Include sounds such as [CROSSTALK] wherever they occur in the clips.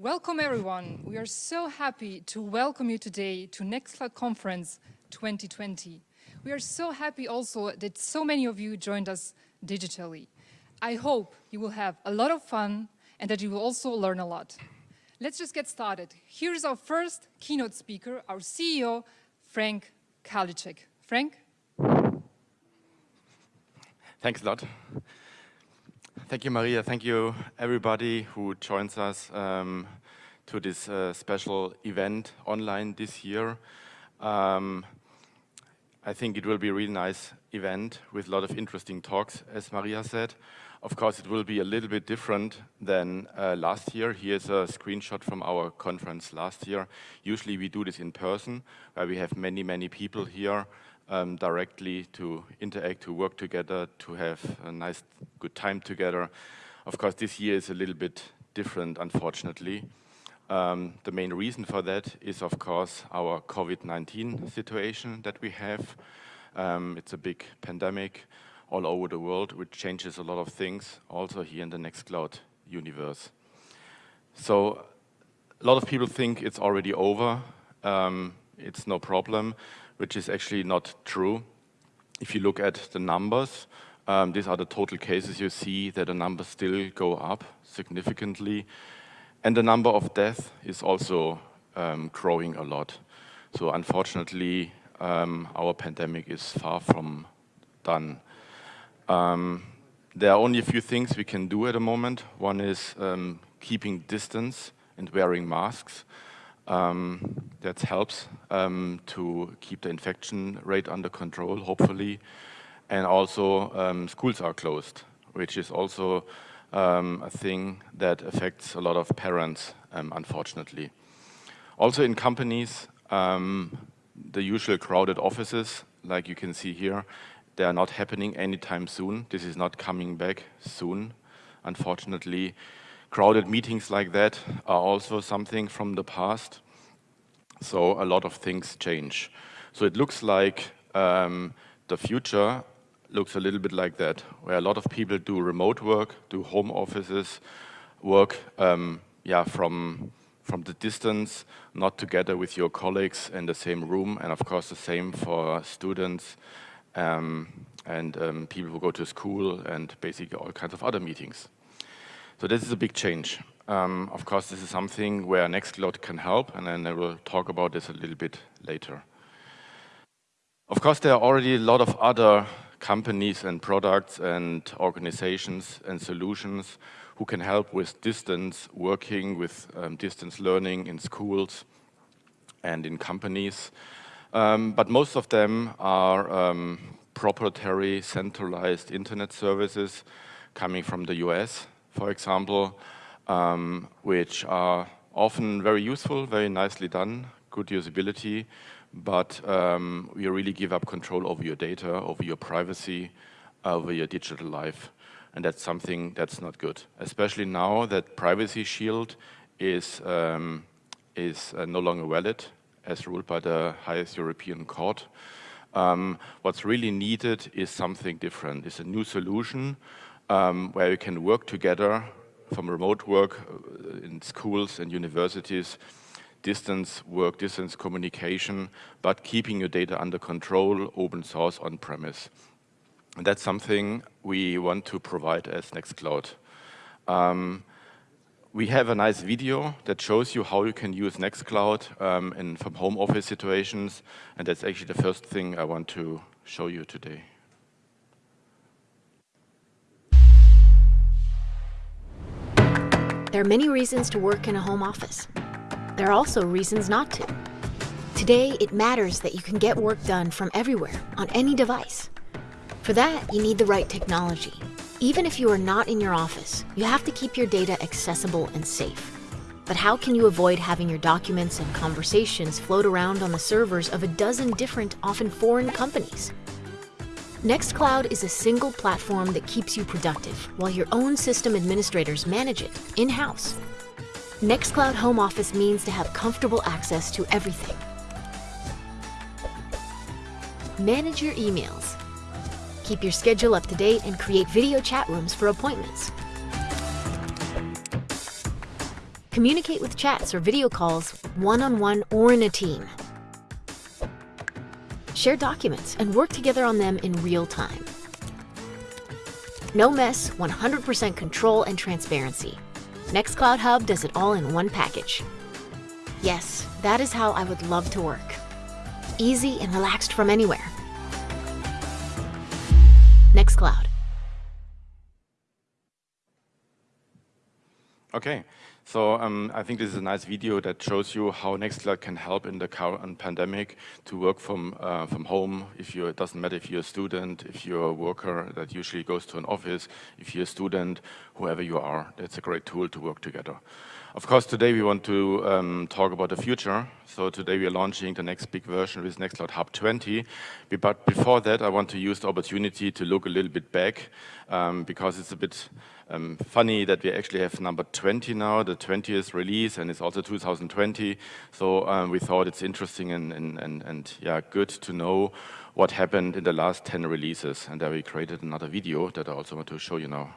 Welcome everyone. We are so happy to welcome you today to Nextcloud Conference 2020. We are so happy also that so many of you joined us digitally. I hope you will have a lot of fun and that you will also learn a lot. Let's just get started. Here's our first keynote speaker, our CEO, Frank Karlitschek. Frank? Thanks a lot. Thank you, Maria. Thank you, everybody who joins us um, to this uh, special event online this year. Um, I think it will be a really nice event with a lot of interesting talks, as Maria said. Of course, it will be a little bit different than uh, last year. Here's a screenshot from our conference last year. Usually we do this in person, where we have many, many people here um, directly to interact, to work together, to have a nice, good time together. Of course, this year is a little bit different, unfortunately. Um, the main reason for that is, of course, our COVID-19 situation that we have. Um, it's a big pandemic all over the world, which changes a lot of things, also here in the Nextcloud universe. So a lot of people think it's already over. Um, it's no problem which is actually not true. If you look at the numbers, um, these are the total cases, you see that the numbers still go up significantly. And the number of deaths is also um, growing a lot. So unfortunately, um, our pandemic is far from done. Um, there are only a few things we can do at the moment. One is um, keeping distance and wearing masks. Um, that helps um, to keep the infection rate under control, hopefully. And also um, schools are closed, which is also um, a thing that affects a lot of parents, um, unfortunately. Also in companies, um, the usual crowded offices, like you can see here, they are not happening anytime soon. This is not coming back soon, unfortunately. Crowded meetings like that are also something from the past. So a lot of things change. So it looks like um, the future looks a little bit like that, where a lot of people do remote work, do home offices, work um, yeah, from, from the distance, not together with your colleagues in the same room, and of course the same for students um, and um, people who go to school and basically all kinds of other meetings. So this is a big change. Um, of course, this is something where Nextcloud can help, and then I will talk about this a little bit later. Of course, there are already a lot of other companies and products and organizations and solutions who can help with distance working, with um, distance learning in schools and in companies. Um, but most of them are um, proprietary centralized internet services coming from the US for example, um, which are often very useful, very nicely done, good usability, but um, you really give up control over your data, over your privacy, over your digital life. And that's something that's not good, especially now that Privacy Shield is, um, is uh, no longer valid as ruled by the highest European court. Um, what's really needed is something different. It's a new solution um, where you can work together from remote work uh, in schools and universities, distance work, distance communication, but keeping your data under control, open source on-premise. And that's something we want to provide as Nextcloud. Um, we have a nice video that shows you how you can use Nextcloud um, in from home office situations, and that's actually the first thing I want to show you today. There are many reasons to work in a home office. There are also reasons not to. Today, it matters that you can get work done from everywhere, on any device. For that, you need the right technology. Even if you are not in your office, you have to keep your data accessible and safe. But how can you avoid having your documents and conversations float around on the servers of a dozen different, often foreign companies? Nextcloud is a single platform that keeps you productive, while your own system administrators manage it in-house. Nextcloud Home Office means to have comfortable access to everything. Manage your emails. Keep your schedule up to date and create video chat rooms for appointments. Communicate with chats or video calls, one-on-one or in a team. Share documents and work together on them in real time. No mess, 100% control and transparency. Nextcloud Hub does it all in one package. Yes, that is how I would love to work. Easy and relaxed from anywhere. Nextcloud. Okay, so um, I think this is a nice video that shows you how Nextcloud can help in the current pandemic to work from uh, from home. If you, it doesn't matter if you're a student, if you're a worker that usually goes to an office, if you're a student, whoever you are, that's a great tool to work together. Of course, today we want to um, talk about the future. So today we are launching the next big version with Nextcloud Hub 20. But before that, I want to use the opportunity to look a little bit back um, because it's a bit um, funny that we actually have number 20 now, the 20th release, and it's also 2020. So um, we thought it's interesting and, and, and, and, yeah, good to know what happened in the last 10 releases. And there we created another video that I also want to show you now.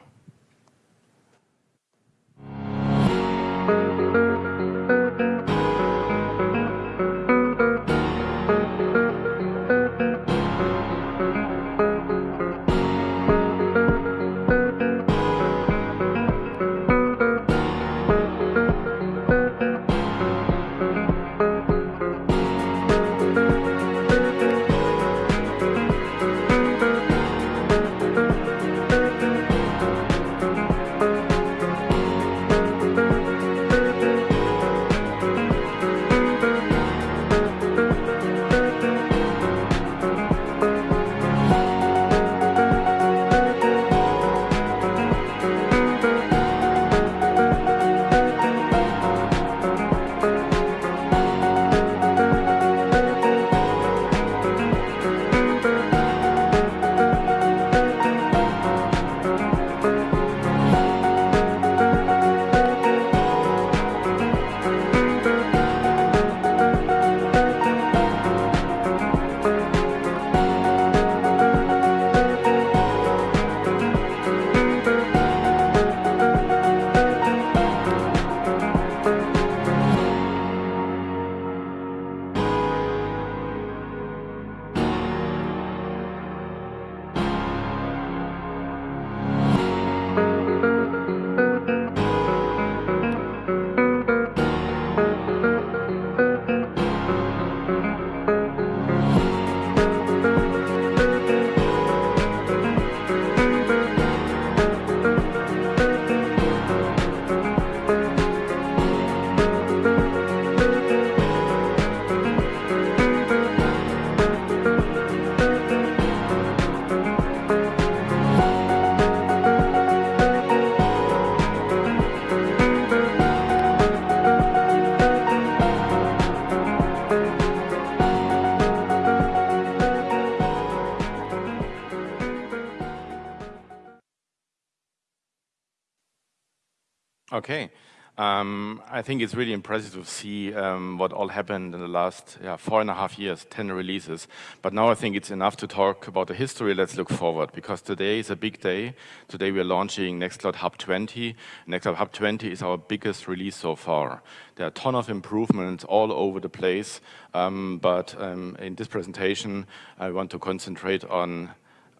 I think it's really impressive to see um, what all happened in the last yeah, four and a half years, 10 releases. But now I think it's enough to talk about the history. Let's look forward because today is a big day. Today we are launching Nextcloud Hub 20. Nextcloud Hub 20 is our biggest release so far. There are a ton of improvements all over the place. Um, but um, in this presentation, I want to concentrate on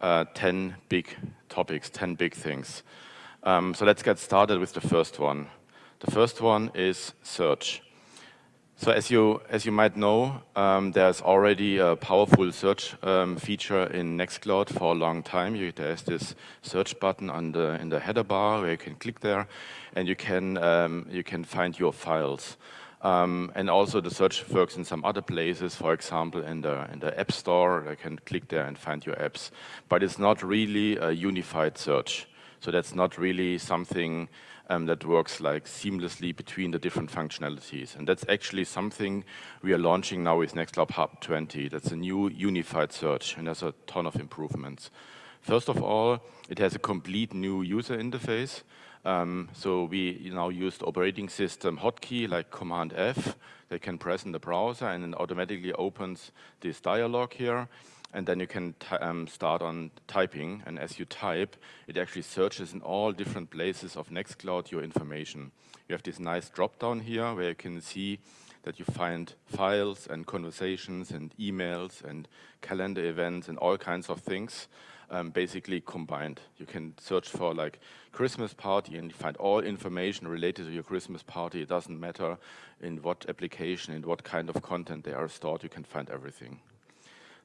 uh, 10 big topics, 10 big things. Um, so let's get started with the first one. The first one is search. So as you, as you might know, um, there's already a powerful search um, feature in Nextcloud for a long time. You, there's this search button on the, in the header bar where you can click there and you can, um, you can find your files. Um, and also the search works in some other places, for example, in the, in the App Store, you can click there and find your apps. But it's not really a unified search. So that's not really something um, that works like seamlessly between the different functionalities. And that's actually something we are launching now with Nextcloud Hub 20. That's a new unified search, and there's a ton of improvements. First of all, it has a complete new user interface. Um, so we now use the operating system hotkey like Command F They can press in the browser and it automatically opens this dialog here. And then you can um, start on typing. And as you type, it actually searches in all different places of Nextcloud your information. You have this nice drop down here where you can see that you find files and conversations and emails and calendar events and all kinds of things um, basically combined. You can search for like Christmas party and find all information related to your Christmas party. It doesn't matter in what application, in what kind of content they are stored, you can find everything.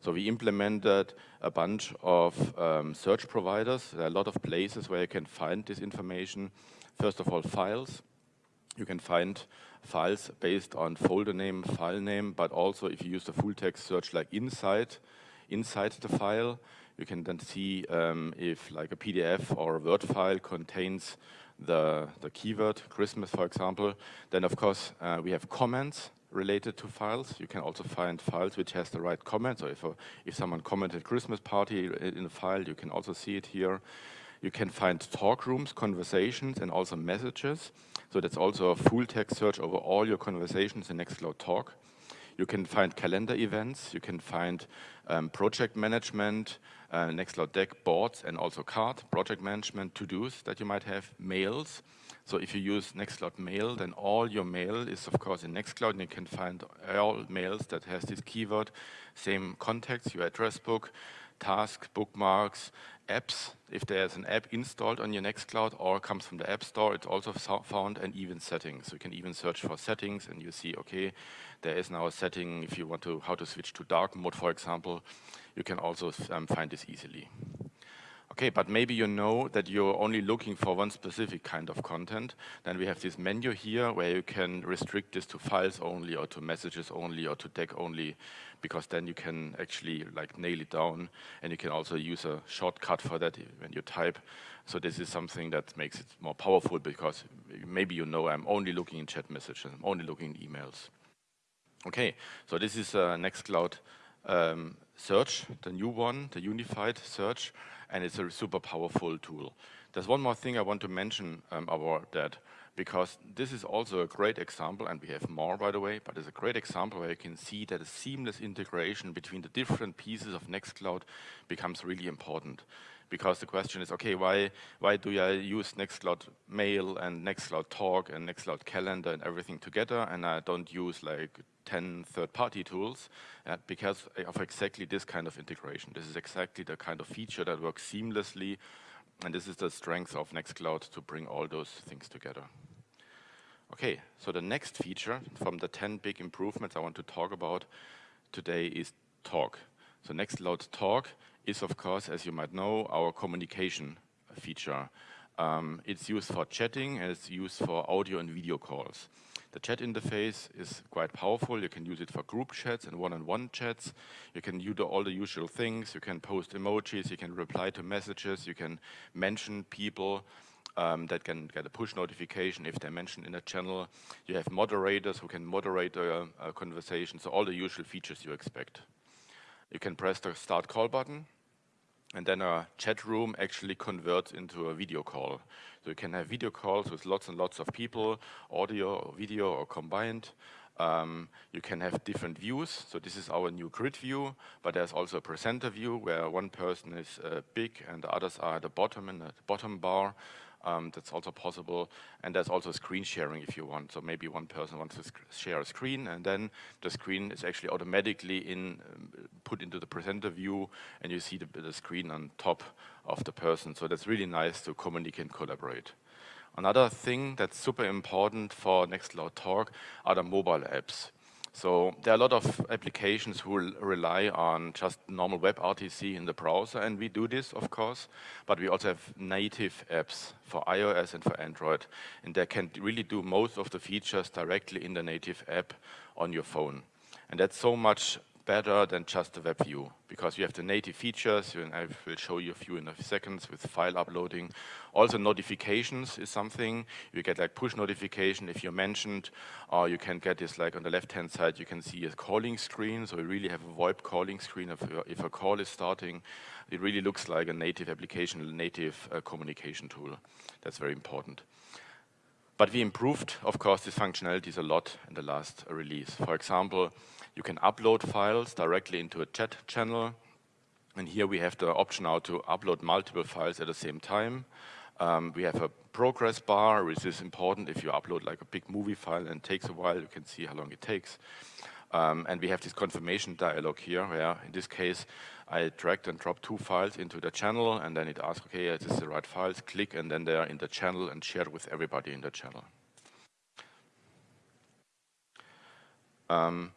So we implemented a bunch of um, search providers. There are a lot of places where you can find this information. First of all, files. You can find files based on folder name, file name, but also if you use the full text search like inside, inside the file, you can then see um, if like a PDF or a Word file contains the, the keyword Christmas, for example. Then of course uh, we have comments related to files. You can also find files which has the right comments. So if, a, if someone commented Christmas party in a file, you can also see it here. You can find talk rooms, conversations, and also messages. So that's also a full text search over all your conversations in Nextcloud Talk. You can find calendar events, you can find um, project management, uh, Nextcloud Deck boards and also card, project management, to-dos that you might have, mails. So if you use Nextcloud Mail, then all your mail is of course in Nextcloud and you can find all mails that has this keyword, same contacts, your address book, tasks, bookmarks, apps. If there's an app installed on your Nextcloud or comes from the App Store, it's also found and even settings. So you can even search for settings and you see, okay, there is now a setting if you want to, how to switch to dark mode, for example. You can also um, find this easily. Okay, but maybe you know that you're only looking for one specific kind of content. Then we have this menu here where you can restrict this to files only or to messages only or to deck only, because then you can actually like nail it down and you can also use a shortcut for that when you type. So this is something that makes it more powerful because maybe you know I'm only looking in chat messages, I'm only looking in emails. Okay, so this is a Nextcloud um, search, the new one, the unified search and it's a super powerful tool. There's one more thing I want to mention um, about that, because this is also a great example, and we have more, by the way, but it's a great example where you can see that a seamless integration between the different pieces of Nextcloud becomes really important. Because the question is, okay, why, why do I use Nextcloud Mail and Nextcloud Talk and Nextcloud Calendar and everything together, and I don't use like 10 third-party tools uh, because of exactly this kind of integration. This is exactly the kind of feature that works seamlessly, and this is the strength of Nextcloud to bring all those things together. Okay, so the next feature from the 10 big improvements I want to talk about today is Talk. So Nextcloud Talk is, of course, as you might know, our communication feature. Um, it's used for chatting and it's used for audio and video calls. The chat interface is quite powerful. You can use it for group chats and one-on-one -on -one chats. You can do all the usual things. You can post emojis, you can reply to messages, you can mention people um, that can get a push notification if they're mentioned in a channel. You have moderators who can moderate a, a conversation, so all the usual features you expect. You can press the start call button and then a chat room actually converts into a video call. So you can have video calls with lots and lots of people, audio or video or combined. Um, you can have different views. So this is our new grid view, but there's also a presenter view where one person is uh, big and the others are at the bottom in the bottom bar. Um, that's also possible. And there's also screen sharing if you want. So maybe one person wants to share a screen and then the screen is actually automatically in um, put into the presenter view and you see the, the screen on top of the person. So that's really nice to communicate and collaborate. Another thing that's super important for Nextcloud Talk are the mobile apps. So there are a lot of applications who rely on just normal WebRTC in the browser, and we do this, of course, but we also have native apps for iOS and for Android, and they can really do most of the features directly in the native app on your phone. And that's so much better than just the web view because you have the native features, and I will show you a few in a few seconds with file uploading. Also notifications is something, you get like push notification if you're mentioned, or you can get this like on the left-hand side, you can see a calling screen, so you really have a VoIP calling screen if, if a call is starting. It really looks like a native application, native uh, communication tool. That's very important. But we improved, of course, these functionalities a lot in the last release. For example, you can upload files directly into a chat channel. And here we have the option now to upload multiple files at the same time. Um, we have a progress bar, which is important if you upload like a big movie file and takes a while, you can see how long it takes. Um, and we have this confirmation dialog here, where in this case, I dragged and dropped two files into the channel, and then it asks, okay, yeah, this the right files, click, and then they're in the channel and shared with everybody in the channel. Um,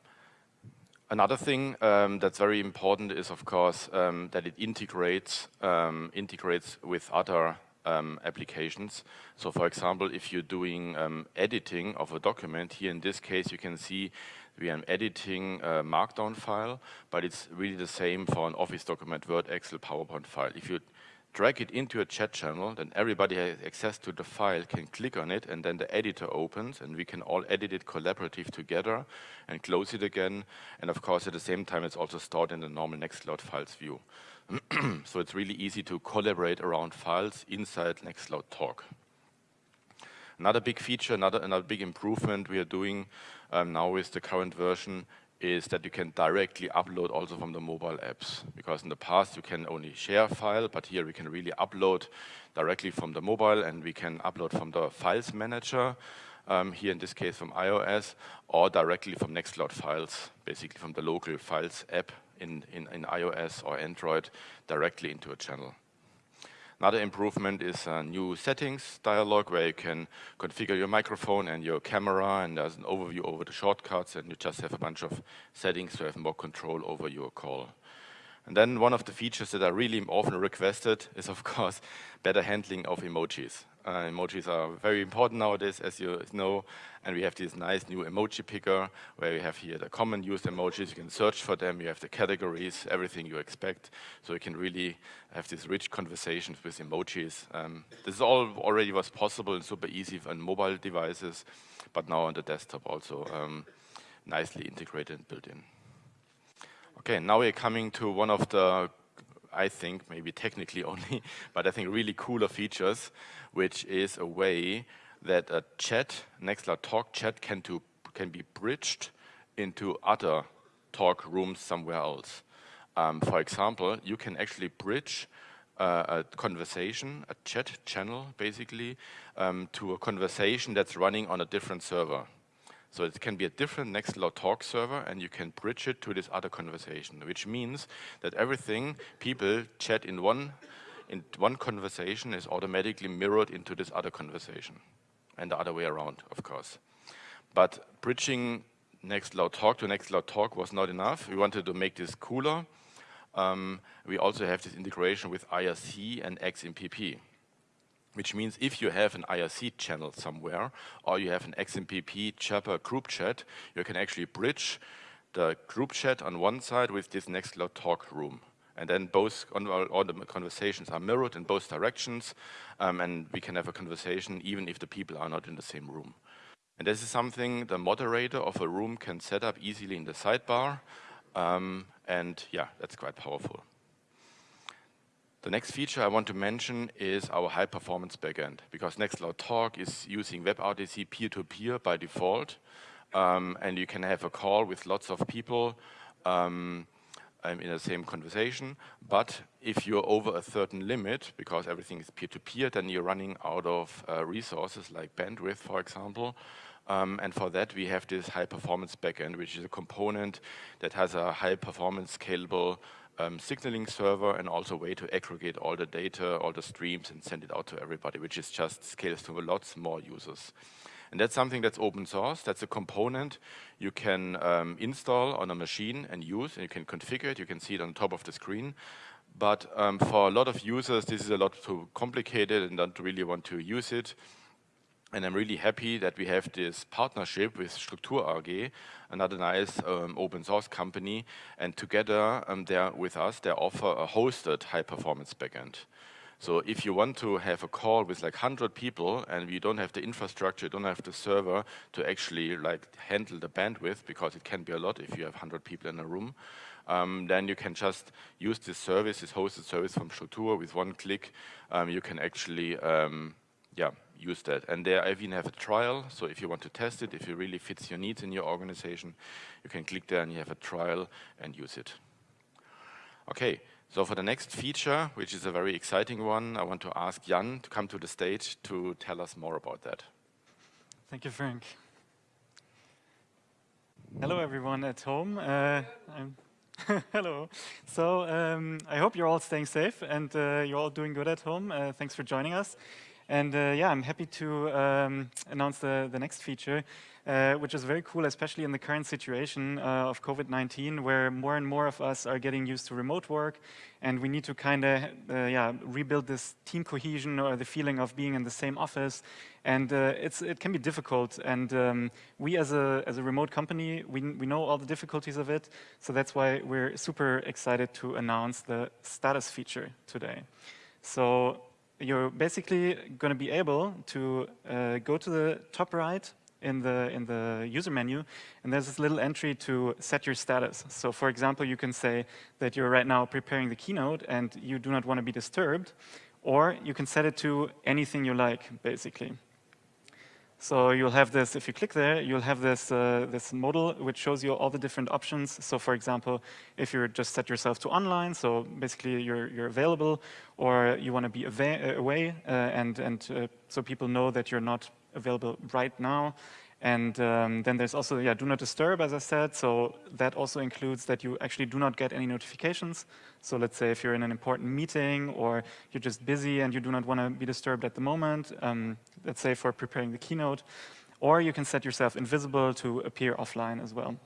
another thing um, that's very important is, of course, um, that it integrates um, integrates with other um, applications. So for example, if you're doing um, editing of a document, here in this case you can see we are editing a markdown file, but it's really the same for an Office document, Word, Excel, PowerPoint file. If you drag it into a chat channel, then everybody has access to the file, can click on it, and then the editor opens, and we can all edit it collaborative together and close it again. And of course, at the same time, it's also stored in the normal Nextcloud files view. [CLEARS THROAT] so it's really easy to collaborate around files inside Nextcloud Talk. Another big feature, another, another big improvement we are doing um, now with the current version is that you can directly upload also from the mobile apps. Because in the past you can only share file, but here we can really upload directly from the mobile and we can upload from the files manager, um, here in this case from iOS, or directly from Nextcloud files, basically from the local files app in, in, in iOS or Android directly into a channel. Another improvement is a new settings dialog where you can configure your microphone and your camera and there's an overview over the shortcuts and you just have a bunch of settings to have more control over your call. And then one of the features that are really often requested is of course better handling of emojis. Uh, emojis are very important nowadays, as you know, and we have this nice new emoji picker where you have here the common used emojis. You can search for them. You have the categories, everything you expect. So you can really have these rich conversations with emojis. Um, this is all already was possible and super easy on mobile devices, but now on the desktop also um, nicely integrated and built in. Okay, now we're coming to one of the I think, maybe technically [LAUGHS] only, but I think really cooler features, which is a way that a chat, Nextcloud Talk chat can, to, can be bridged into other talk rooms somewhere else. Um, for example, you can actually bridge uh, a conversation, a chat channel basically, um, to a conversation that's running on a different server. So it can be a different Nextcloud Talk server and you can bridge it to this other conversation, which means that everything people chat in one, in one conversation is automatically mirrored into this other conversation and the other way around, of course. But bridging Nextcloud Talk to Nextcloud Talk was not enough. We wanted to make this cooler. Um, we also have this integration with IRC and XMPP which means if you have an IRC channel somewhere or you have an XMPP Jabber group chat, you can actually bridge the group chat on one side with this Nextcloud talk room. And then both all the conversations are mirrored in both directions, um, and we can have a conversation even if the people are not in the same room. And this is something the moderator of a room can set up easily in the sidebar, um, and yeah, that's quite powerful. The next feature I want to mention is our high performance backend because Nextcloud Talk is using WebRTC peer-to-peer by default. Um, and you can have a call with lots of people um, um in the same conversation. But if you're over a certain limit because everything is peer-to-peer -peer, then you're running out of uh, resources like bandwidth for example. Um, and for that we have this high performance backend which is a component that has a high performance scalable um, signaling server and also a way to aggregate all the data, all the streams and send it out to everybody, which is just scales to lots more users. And that's something that's open source. That's a component you can um, install on a machine and use, and you can configure it. You can see it on top of the screen. But um, for a lot of users, this is a lot too complicated and don't really want to use it. And I'm really happy that we have this partnership with Struktur AG, another nice um, open source company. And together, um, they're with us, they offer a hosted high performance backend. So if you want to have a call with like 100 people and you don't have the infrastructure, you don't have the server to actually like handle the bandwidth, because it can be a lot if you have 100 people in a room, um, then you can just use this service, this hosted service from Struktur with one click. Um, you can actually, um, yeah, use that. And there I even have a trial, so if you want to test it, if it really fits your needs in your organization, you can click there and you have a trial and use it. Okay, So for the next feature, which is a very exciting one, I want to ask Jan to come to the stage to tell us more about that. Thank you, Frank. Hello, everyone at home. Uh, [LAUGHS] Hello. So um, I hope you're all staying safe and uh, you're all doing good at home. Uh, thanks for joining us. And uh, yeah, I'm happy to um, announce the, the next feature, uh, which is very cool, especially in the current situation uh, of COVID-19, where more and more of us are getting used to remote work, and we need to kind of uh, yeah, rebuild this team cohesion or the feeling of being in the same office. And uh, it's, it can be difficult, and um, we as a, as a remote company, we, we know all the difficulties of it, so that's why we're super excited to announce the status feature today. So you're basically going to be able to uh, go to the top right in the, in the user menu, and there's this little entry to set your status. So for example, you can say that you're right now preparing the keynote and you do not want to be disturbed, or you can set it to anything you like, basically. So you'll have this, if you click there, you'll have this, uh, this modal which shows you all the different options. So for example, if you just set yourself to online, so basically you're, you're available, or you want to be away, uh, and, and uh, so people know that you're not available right now, and um, then there's also, yeah, do not disturb, as I said. So that also includes that you actually do not get any notifications. So let's say if you're in an important meeting or you're just busy and you do not want to be disturbed at the moment, um, let's say for preparing the keynote, or you can set yourself invisible to appear offline as well.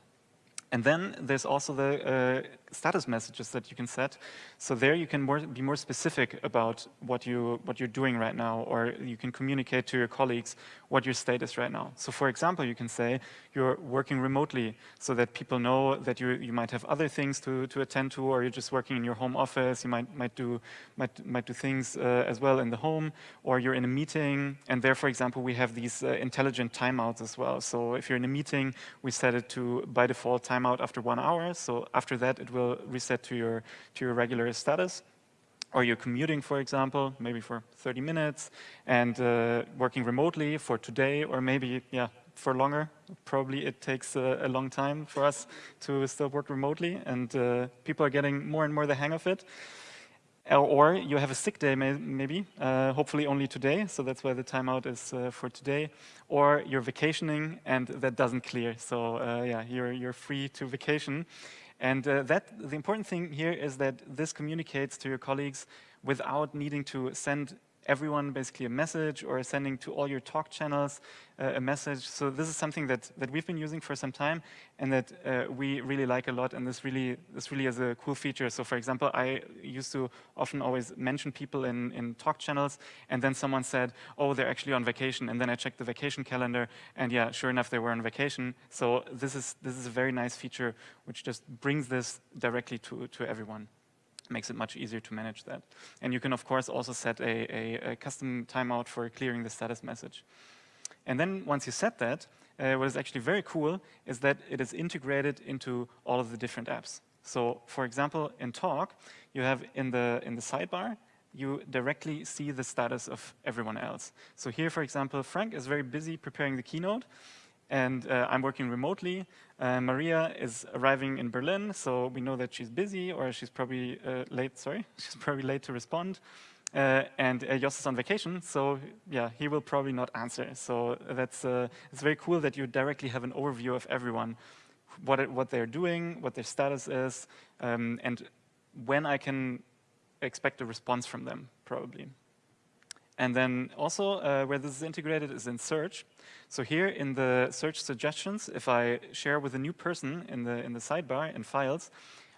And then there's also the uh, status messages that you can set. So there you can more, be more specific about what, you, what you're doing right now, or you can communicate to your colleagues what your state is right now. So for example, you can say you're working remotely so that people know that you, you might have other things to, to attend to, or you're just working in your home office, you might, might, do, might, might do things uh, as well in the home, or you're in a meeting, and there, for example, we have these uh, intelligent timeouts as well. So if you're in a meeting, we set it to, by default, timeout after one hour. So after that, it will will reset to your, to your regular status. Or you're commuting, for example, maybe for 30 minutes, and uh, working remotely for today, or maybe, yeah, for longer. Probably it takes a long time for us to still work remotely, and uh, people are getting more and more the hang of it. Or you have a sick day, maybe, uh, hopefully only today, so that's why the timeout is uh, for today. Or you're vacationing and that doesn't clear, so uh, yeah, you're, you're free to vacation. And uh, that, the important thing here is that this communicates to your colleagues without needing to send everyone basically a message or sending to all your talk channels uh, a message. So this is something that, that we've been using for some time and that uh, we really like a lot and this really, this really is a cool feature. So for example, I used to often always mention people in, in talk channels and then someone said, oh, they're actually on vacation. And then I checked the vacation calendar and yeah, sure enough, they were on vacation. So this is, this is a very nice feature which just brings this directly to, to everyone makes it much easier to manage that. And you can, of course, also set a, a, a, custom timeout for clearing the status message. And then once you set that, uh, what is actually very cool is that it is integrated into all of the different apps. So, for example, in Talk, you have in the, in the sidebar, you directly see the status of everyone else. So here, for example, Frank is very busy preparing the keynote, and uh, I'm working remotely. Uh, Maria is arriving in Berlin, so we know that she's busy or she's probably uh, late, sorry, [LAUGHS] she's probably late to respond. Uh, and uh, Jos is on vacation, so yeah, he will probably not answer. So that's uh, it's very cool that you directly have an overview of everyone, what, it, what they're doing, what their status is, um, and when I can expect a response from them, probably. And then also uh, where this is integrated is in search. So here in the search suggestions, if I share with a new person in the, in the sidebar in files,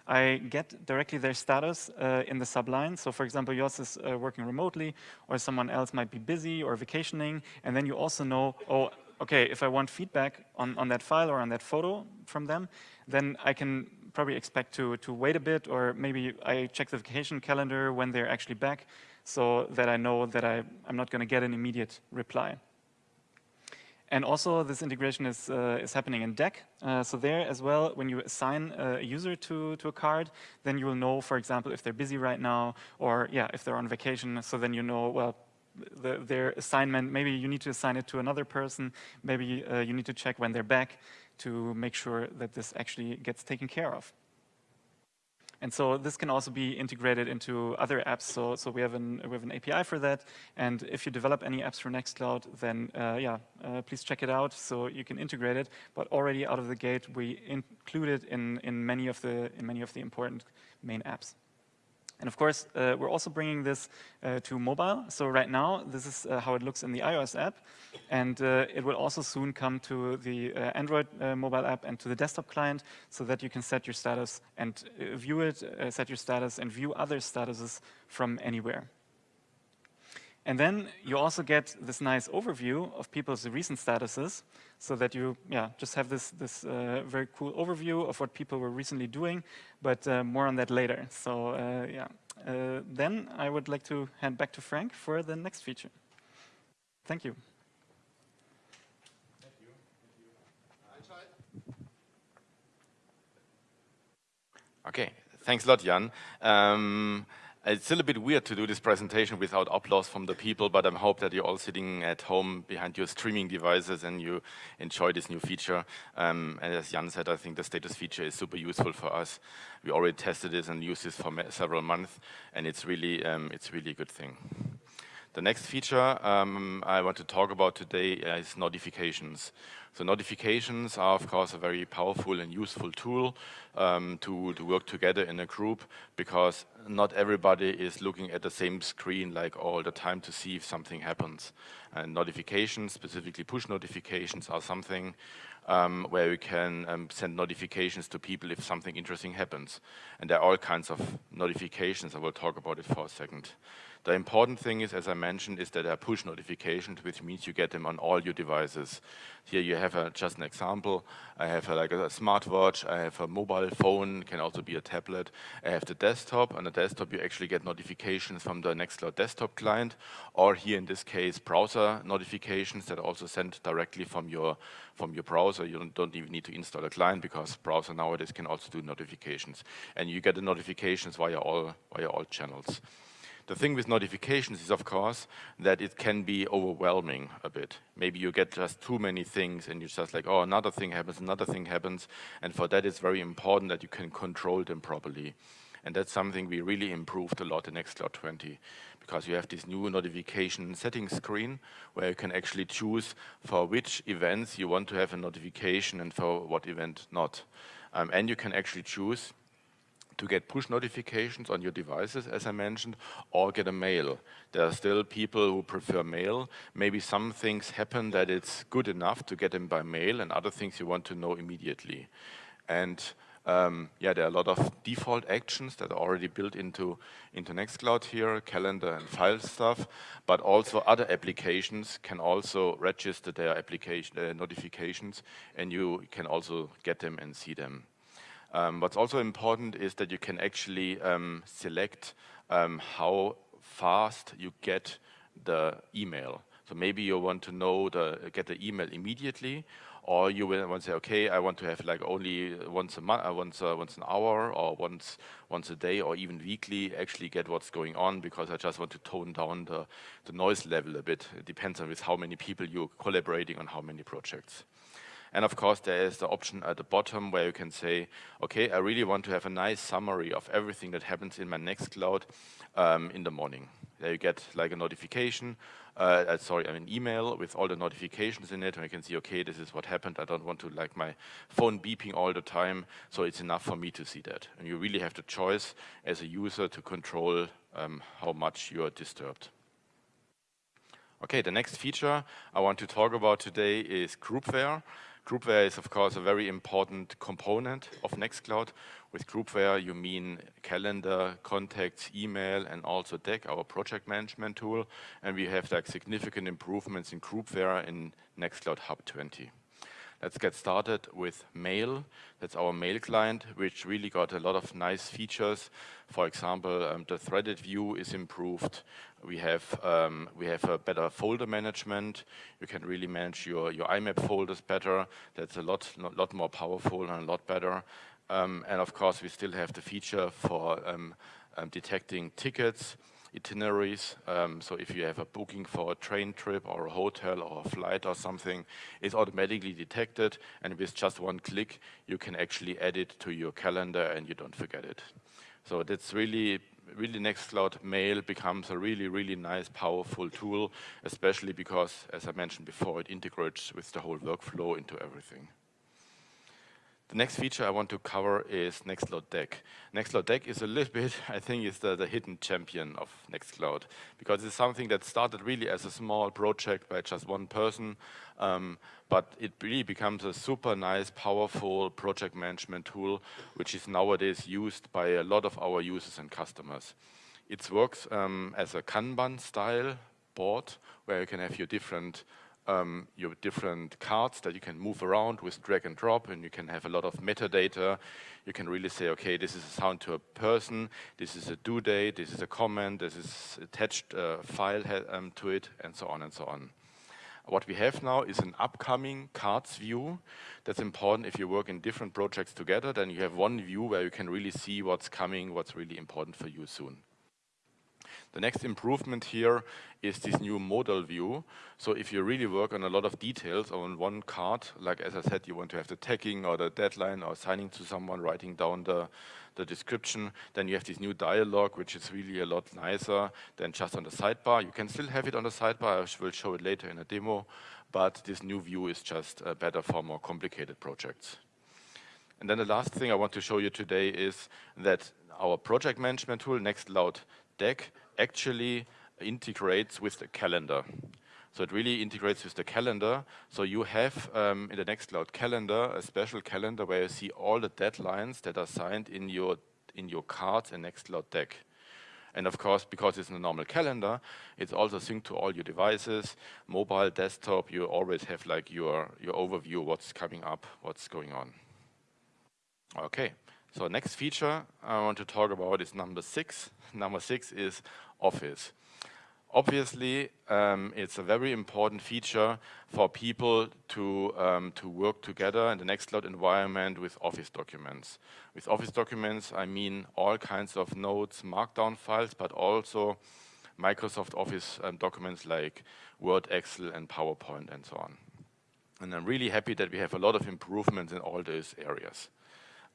I get directly their status uh, in the subline. So for example, Jos is uh, working remotely or someone else might be busy or vacationing. And then you also know, oh, okay, if I want feedback on, on that file or on that photo from them, then I can probably expect to, to wait a bit or maybe I check the vacation calendar when they're actually back so that I know that I, I'm not going to get an immediate reply. And also this integration is, uh, is happening in Deck. Uh, so there as well, when you assign a user to, to a card, then you will know, for example, if they're busy right now or yeah, if they're on vacation. So then you know, well, the, their assignment, maybe you need to assign it to another person. Maybe uh, you need to check when they're back to make sure that this actually gets taken care of. And so this can also be integrated into other apps. So, so we, have an, we have an API for that. And if you develop any apps for Nextcloud, then uh, yeah, uh, please check it out so you can integrate it. But already out of the gate, we include it in, in, many, of the, in many of the important main apps. And of course, uh, we're also bringing this uh, to mobile. So right now, this is uh, how it looks in the iOS app. And uh, it will also soon come to the uh, Android uh, mobile app and to the desktop client so that you can set your status and view it, set your status and view other statuses from anywhere. And then you also get this nice overview of people's recent statuses so that you yeah, just have this, this uh, very cool overview of what people were recently doing, but uh, more on that later. So uh, yeah, uh, then I would like to hand back to Frank for the next feature. Thank you. Thank you. Okay, thanks a lot, Jan. Um, it's still a bit weird to do this presentation without applause from the people, but I hope that you're all sitting at home behind your streaming devices and you enjoy this new feature. Um, and as Jan said, I think the status feature is super useful for us. We already tested this and used this for several months, and it's really, um, it's really a good thing. The next feature um, I want to talk about today is notifications. So notifications are, of course, a very powerful and useful tool um, to, to work together in a group because not everybody is looking at the same screen like all the time to see if something happens. And notifications, specifically push notifications, are something um, where you can um, send notifications to people if something interesting happens. And there are all kinds of notifications. I will talk about it for a second. The important thing is, as I mentioned, is that there are push notifications, which means you get them on all your devices. Here you have a, just an example. I have a, like a smartwatch, I have a mobile phone, can also be a tablet. I have the desktop. On the desktop, you actually get notifications from the Nextcloud desktop client, or here in this case, browser notifications that are also sent directly from your from your browser. You don't, don't even need to install a client because browser nowadays can also do notifications, and you get the notifications via all via all channels. The thing with notifications is, of course, that it can be overwhelming a bit. Maybe you get just too many things and you're just like, oh, another thing happens, another thing happens. And for that, it's very important that you can control them properly. And that's something we really improved a lot in Nextcloud 20 because you have this new notification settings screen where you can actually choose for which events you want to have a notification and for what event not. Um, and you can actually choose to get push notifications on your devices, as I mentioned, or get a mail. There are still people who prefer mail. Maybe some things happen that it's good enough to get them by mail and other things you want to know immediately. And um, yeah, there are a lot of default actions that are already built into, into Nextcloud here, calendar and file stuff, but also other applications can also register their application uh, notifications and you can also get them and see them. Um, what's also important is that you can actually um, select um, how fast you get the email. So maybe you want to know the get the email immediately, or you will want to say, okay, I want to have like only once a month, uh, once uh, once an hour, or once once a day, or even weekly. Actually, get what's going on because I just want to tone down the the noise level a bit. It depends on with how many people you're collaborating on how many projects. And of course, there is the option at the bottom where you can say, okay, I really want to have a nice summary of everything that happens in my Nextcloud um, in the morning. There you get like a notification, uh, uh, sorry, an email with all the notifications in it, and you can see, okay, this is what happened. I don't want to like my phone beeping all the time, so it's enough for me to see that. And you really have the choice as a user to control um, how much you are disturbed. Okay, the next feature I want to talk about today is Groupware. Groupware is, of course, a very important component of Nextcloud. With Groupware, you mean calendar, contacts, email, and also Deck, our project management tool. And we have like significant improvements in Groupware in Nextcloud Hub 20. Let's get started with Mail. That's our mail client, which really got a lot of nice features. For example, um, the threaded view is improved. We have um, we have a better folder management. You can really manage your your IMAP folders better. That's a lot lot more powerful and a lot better. Um, and of course, we still have the feature for um, um, detecting tickets itineraries. Um, so if you have a booking for a train trip or a hotel or a flight or something, it's automatically detected. And with just one click, you can actually add it to your calendar and you don't forget it. So that's really, really Nextcloud Mail becomes a really, really nice, powerful tool, especially because, as I mentioned before, it integrates with the whole workflow into everything. The next feature I want to cover is Nextcloud Deck. Nextcloud Deck is a little [LAUGHS] bit, I think, is the, the hidden champion of Nextcloud because it's something that started really as a small project by just one person, um, but it really becomes a super nice, powerful project management tool, which is nowadays used by a lot of our users and customers. It works um, as a Kanban style board where you can have your different um, your different cards that you can move around with drag and drop and you can have a lot of metadata. You can really say, okay, this is a sound to a person, this is a due date, this is a comment, this is attached uh, file um, to it, and so on and so on. What we have now is an upcoming cards view. That's important if you work in different projects together, then you have one view where you can really see what's coming, what's really important for you soon. The next improvement here is this new modal view. So if you really work on a lot of details on one card, like as I said, you want to have the tagging or the deadline or signing to someone, writing down the, the description, then you have this new dialog, which is really a lot nicer than just on the sidebar. You can still have it on the sidebar, I will show it later in a demo, but this new view is just uh, better for more complicated projects. And then the last thing I want to show you today is that our project management tool, Nextcloud Deck, actually integrates with the calendar. So it really integrates with the calendar. So you have um, in the Nextcloud calendar a special calendar where you see all the deadlines that are signed in your in your cards in Nextcloud Deck. And of course, because it's a normal calendar, it's also synced to all your devices, mobile, desktop. You always have like your your overview, what's coming up, what's going on. Okay. So next feature I want to talk about is number six. Number six is Office. Obviously, um, it's a very important feature for people to, um, to work together in the Nextcloud environment with Office documents. With Office documents, I mean all kinds of notes, markdown files, but also Microsoft Office um, documents like Word, Excel, and PowerPoint, and so on. And I'm really happy that we have a lot of improvements in all those areas.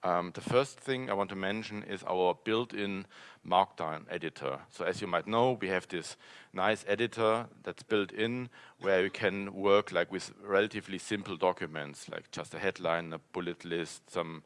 Um, the first thing I want to mention is our built-in Markdown editor. So as you might know, we have this nice editor that's built in where you can work like with relatively simple documents, like just a headline, a bullet list, some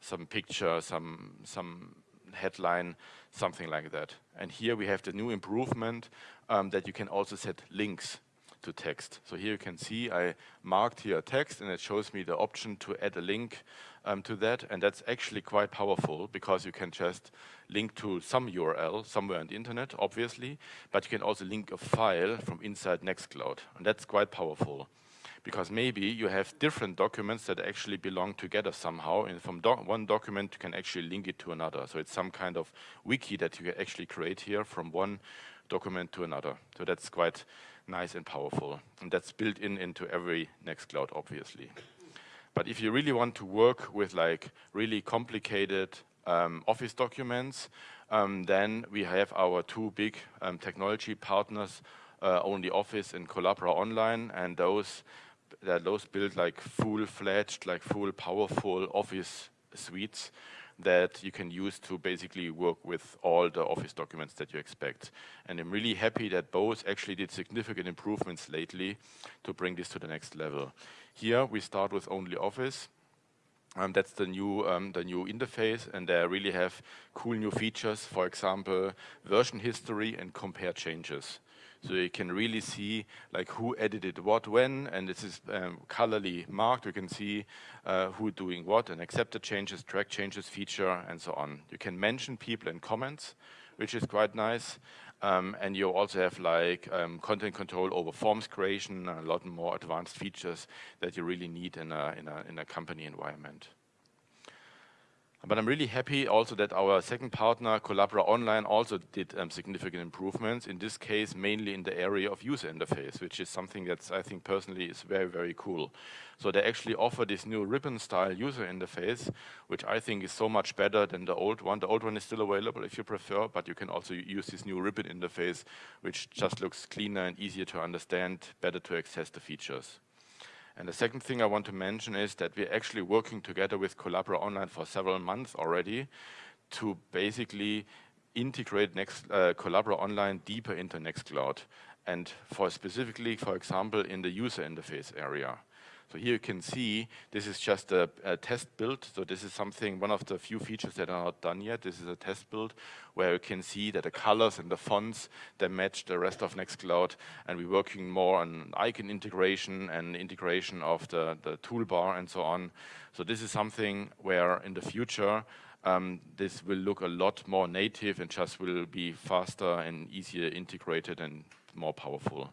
some picture, some some headline, something like that. And here we have the new improvement um, that you can also set links to text. So here you can see I marked here text and it shows me the option to add a link um, to that. And that's actually quite powerful because you can just link to some URL somewhere on the internet, obviously, but you can also link a file from inside Nextcloud. And that's quite powerful because maybe you have different documents that actually belong together somehow and from one document you can actually link it to another. So it's some kind of wiki that you can actually create here from one document to another. So that's quite nice and powerful. And that's built in into every Nextcloud, obviously. But if you really want to work with like really complicated um, Office documents, um, then we have our two big um, technology partners, uh, Only Office and Collabora Online, and those that those build like full-fledged, like full powerful Office suites that you can use to basically work with all the Office documents that you expect. And I'm really happy that both actually did significant improvements lately to bring this to the next level. Here we start with only Office. Um, that's the new um, the new interface, and they really have cool new features. For example, version history and compare changes. So you can really see like who edited what when, and this is um, colorly marked. You can see uh, who doing what and accepted changes, track changes, feature, and so on. You can mention people in comments, which is quite nice. Um, and you also have like um, content control over forms creation, a lot more advanced features that you really need in a, in a, in a company environment. But I'm really happy also that our second partner, Collabora Online, also did um, significant improvements, in this case mainly in the area of user interface, which is something that I think personally is very, very cool. So they actually offer this new ribbon-style user interface, which I think is so much better than the old one. The old one is still available if you prefer, but you can also use this new ribbon interface, which just looks cleaner and easier to understand, better to access the features. And the second thing I want to mention is that we're actually working together with Collabora Online for several months already to basically integrate Next, uh, Collabora Online deeper into Nextcloud and for specifically, for example, in the user interface area. So here you can see this is just a, a, test build. So this is something, one of the few features that are not done yet. This is a test build where you can see that the colors and the fonts, they match the rest of Nextcloud. And we're working more on icon integration and integration of the, the toolbar and so on. So this is something where in the future, um, this will look a lot more native and just will be faster and easier integrated and more powerful.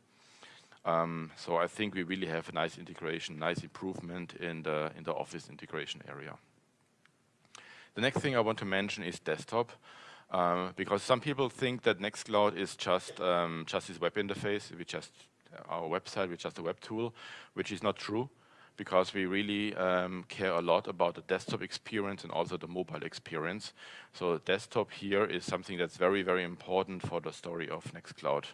Um, so I think we really have a nice integration, nice improvement in the, in the Office integration area. The next thing I want to mention is desktop. Um, because some people think that Nextcloud is just um, just this web interface, we just our website, which just a web tool, which is not true, because we really um, care a lot about the desktop experience and also the mobile experience. So desktop here is something that's very, very important for the story of Nextcloud.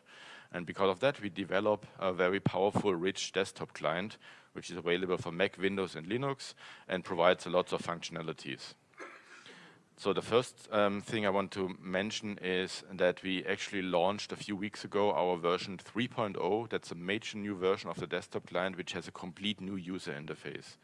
And because of that, we develop a very powerful, rich desktop client, which is available for Mac, Windows, and Linux, and provides lots of functionalities. So the first um, thing I want to mention is that we actually launched a few weeks ago our version 3.0. That's a major new version of the desktop client, which has a complete new user interface.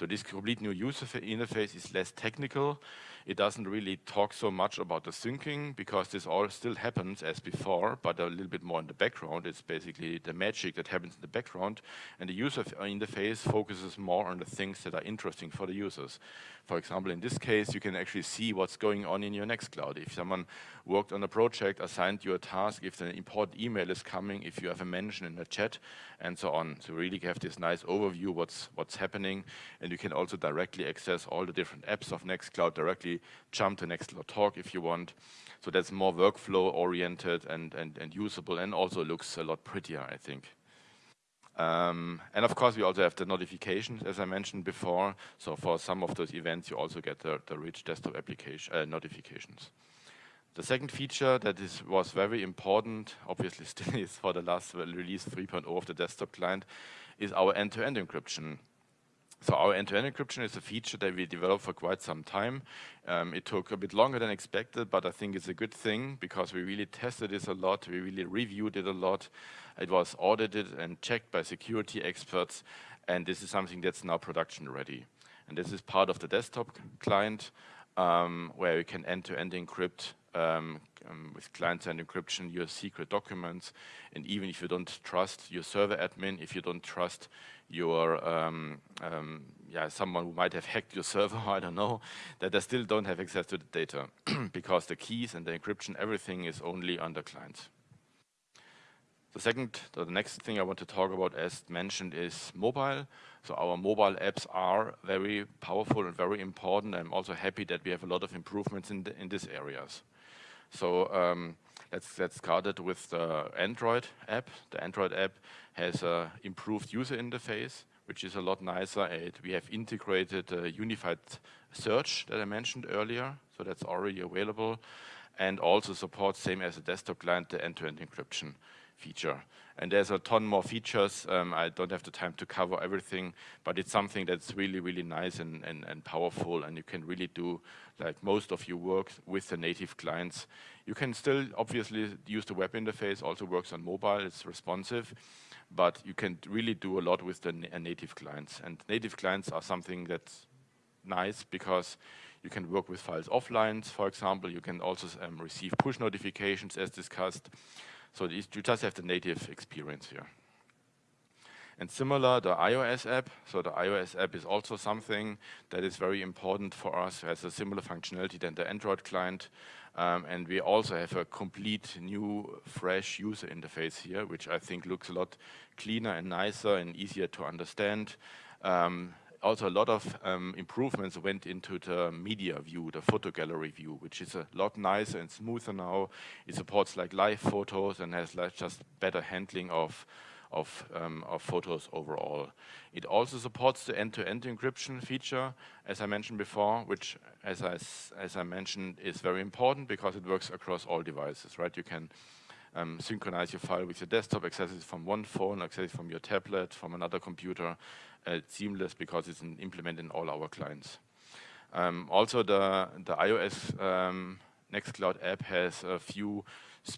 So this complete new user interface is less technical. It doesn't really talk so much about the syncing because this all still happens as before, but a little bit more in the background. It's basically the magic that happens in the background. And the user uh, interface focuses more on the things that are interesting for the users. For example, in this case, you can actually see what's going on in your Nextcloud. If someone worked on a project, assigned you a task, if an important email is coming, if you have a mention in the chat, and so on. So really have this nice overview what's what's happening, and you can also directly access all the different apps of Nextcloud, directly jump to Nextcloud Talk if you want. So that's more workflow oriented and, and, and usable and also looks a lot prettier, I think. Um, and of course, we also have the notifications, as I mentioned before. So for some of those events, you also get the, the rich desktop application uh, notifications. The second feature that is, was very important, obviously [LAUGHS] still is for the last release 3.0 of the desktop client, is our end-to-end -end encryption. So our end-to-end -end encryption is a feature that we developed for quite some time. Um, it took a bit longer than expected, but I think it's a good thing because we really tested this a lot. We really reviewed it a lot. It was audited and checked by security experts, and this is something that's now production ready. And this is part of the desktop client um, where you can end-to-end -end encrypt um, um, with client-side encryption your secret documents. And even if you don't trust your server admin, if you don't trust your um, um, yeah someone who might have hacked your server, [LAUGHS] I don't know, that they still don't have access to the data [CLEARS THROAT] because the keys and the encryption, everything is only on the client. The second, the next thing I want to talk about, as mentioned, is mobile. So our mobile apps are very powerful and very important. I'm also happy that we have a lot of improvements in, the, in these areas. So um, let's get started with the Android app. The Android app has an improved user interface, which is a lot nicer. It, we have integrated a unified search that I mentioned earlier, so that's already available, and also supports, same as a desktop client, the end-to-end -end encryption feature. And there's a ton more features. Um, I don't have the time to cover everything, but it's something that's really, really nice and, and, and powerful, and you can really do like most of your work with the native clients. You can still obviously use the web interface, also works on mobile, it's responsive, but you can really do a lot with the native clients. And native clients are something that's nice because you can work with files offline, for example. You can also um, receive push notifications as discussed. So you just have the native experience here. And similar, the iOS app. So the iOS app is also something that is very important for us, has a similar functionality than the Android client. Um, and we also have a complete new, fresh user interface here, which I think looks a lot cleaner and nicer and easier to understand. Um, also a lot of um, improvements went into the media view, the photo gallery view, which is a lot nicer and smoother now. It supports like live photos and has like just better handling of of, um, of photos overall. It also supports the end-to-end -end encryption feature, as I mentioned before, which, as I, as I mentioned, is very important because it works across all devices, right? You can um, synchronize your file with your desktop, access it from one phone, access it from your tablet, from another computer. Uh, seamless because it's implemented in all our clients. Um, also, the, the iOS um, Nextcloud app has a few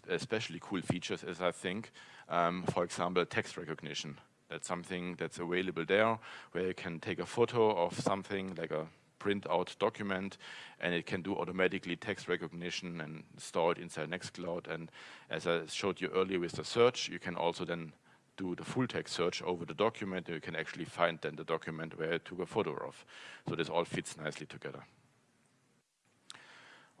especially cool features, as I think. Um, for example, text recognition. That's something that's available there, where you can take a photo of something like a print out document and it can do automatically text recognition and store it inside Nextcloud. And as I showed you earlier with the search, you can also then do the full text search over the document and you can actually find then the document where I took a photo of. So this all fits nicely together.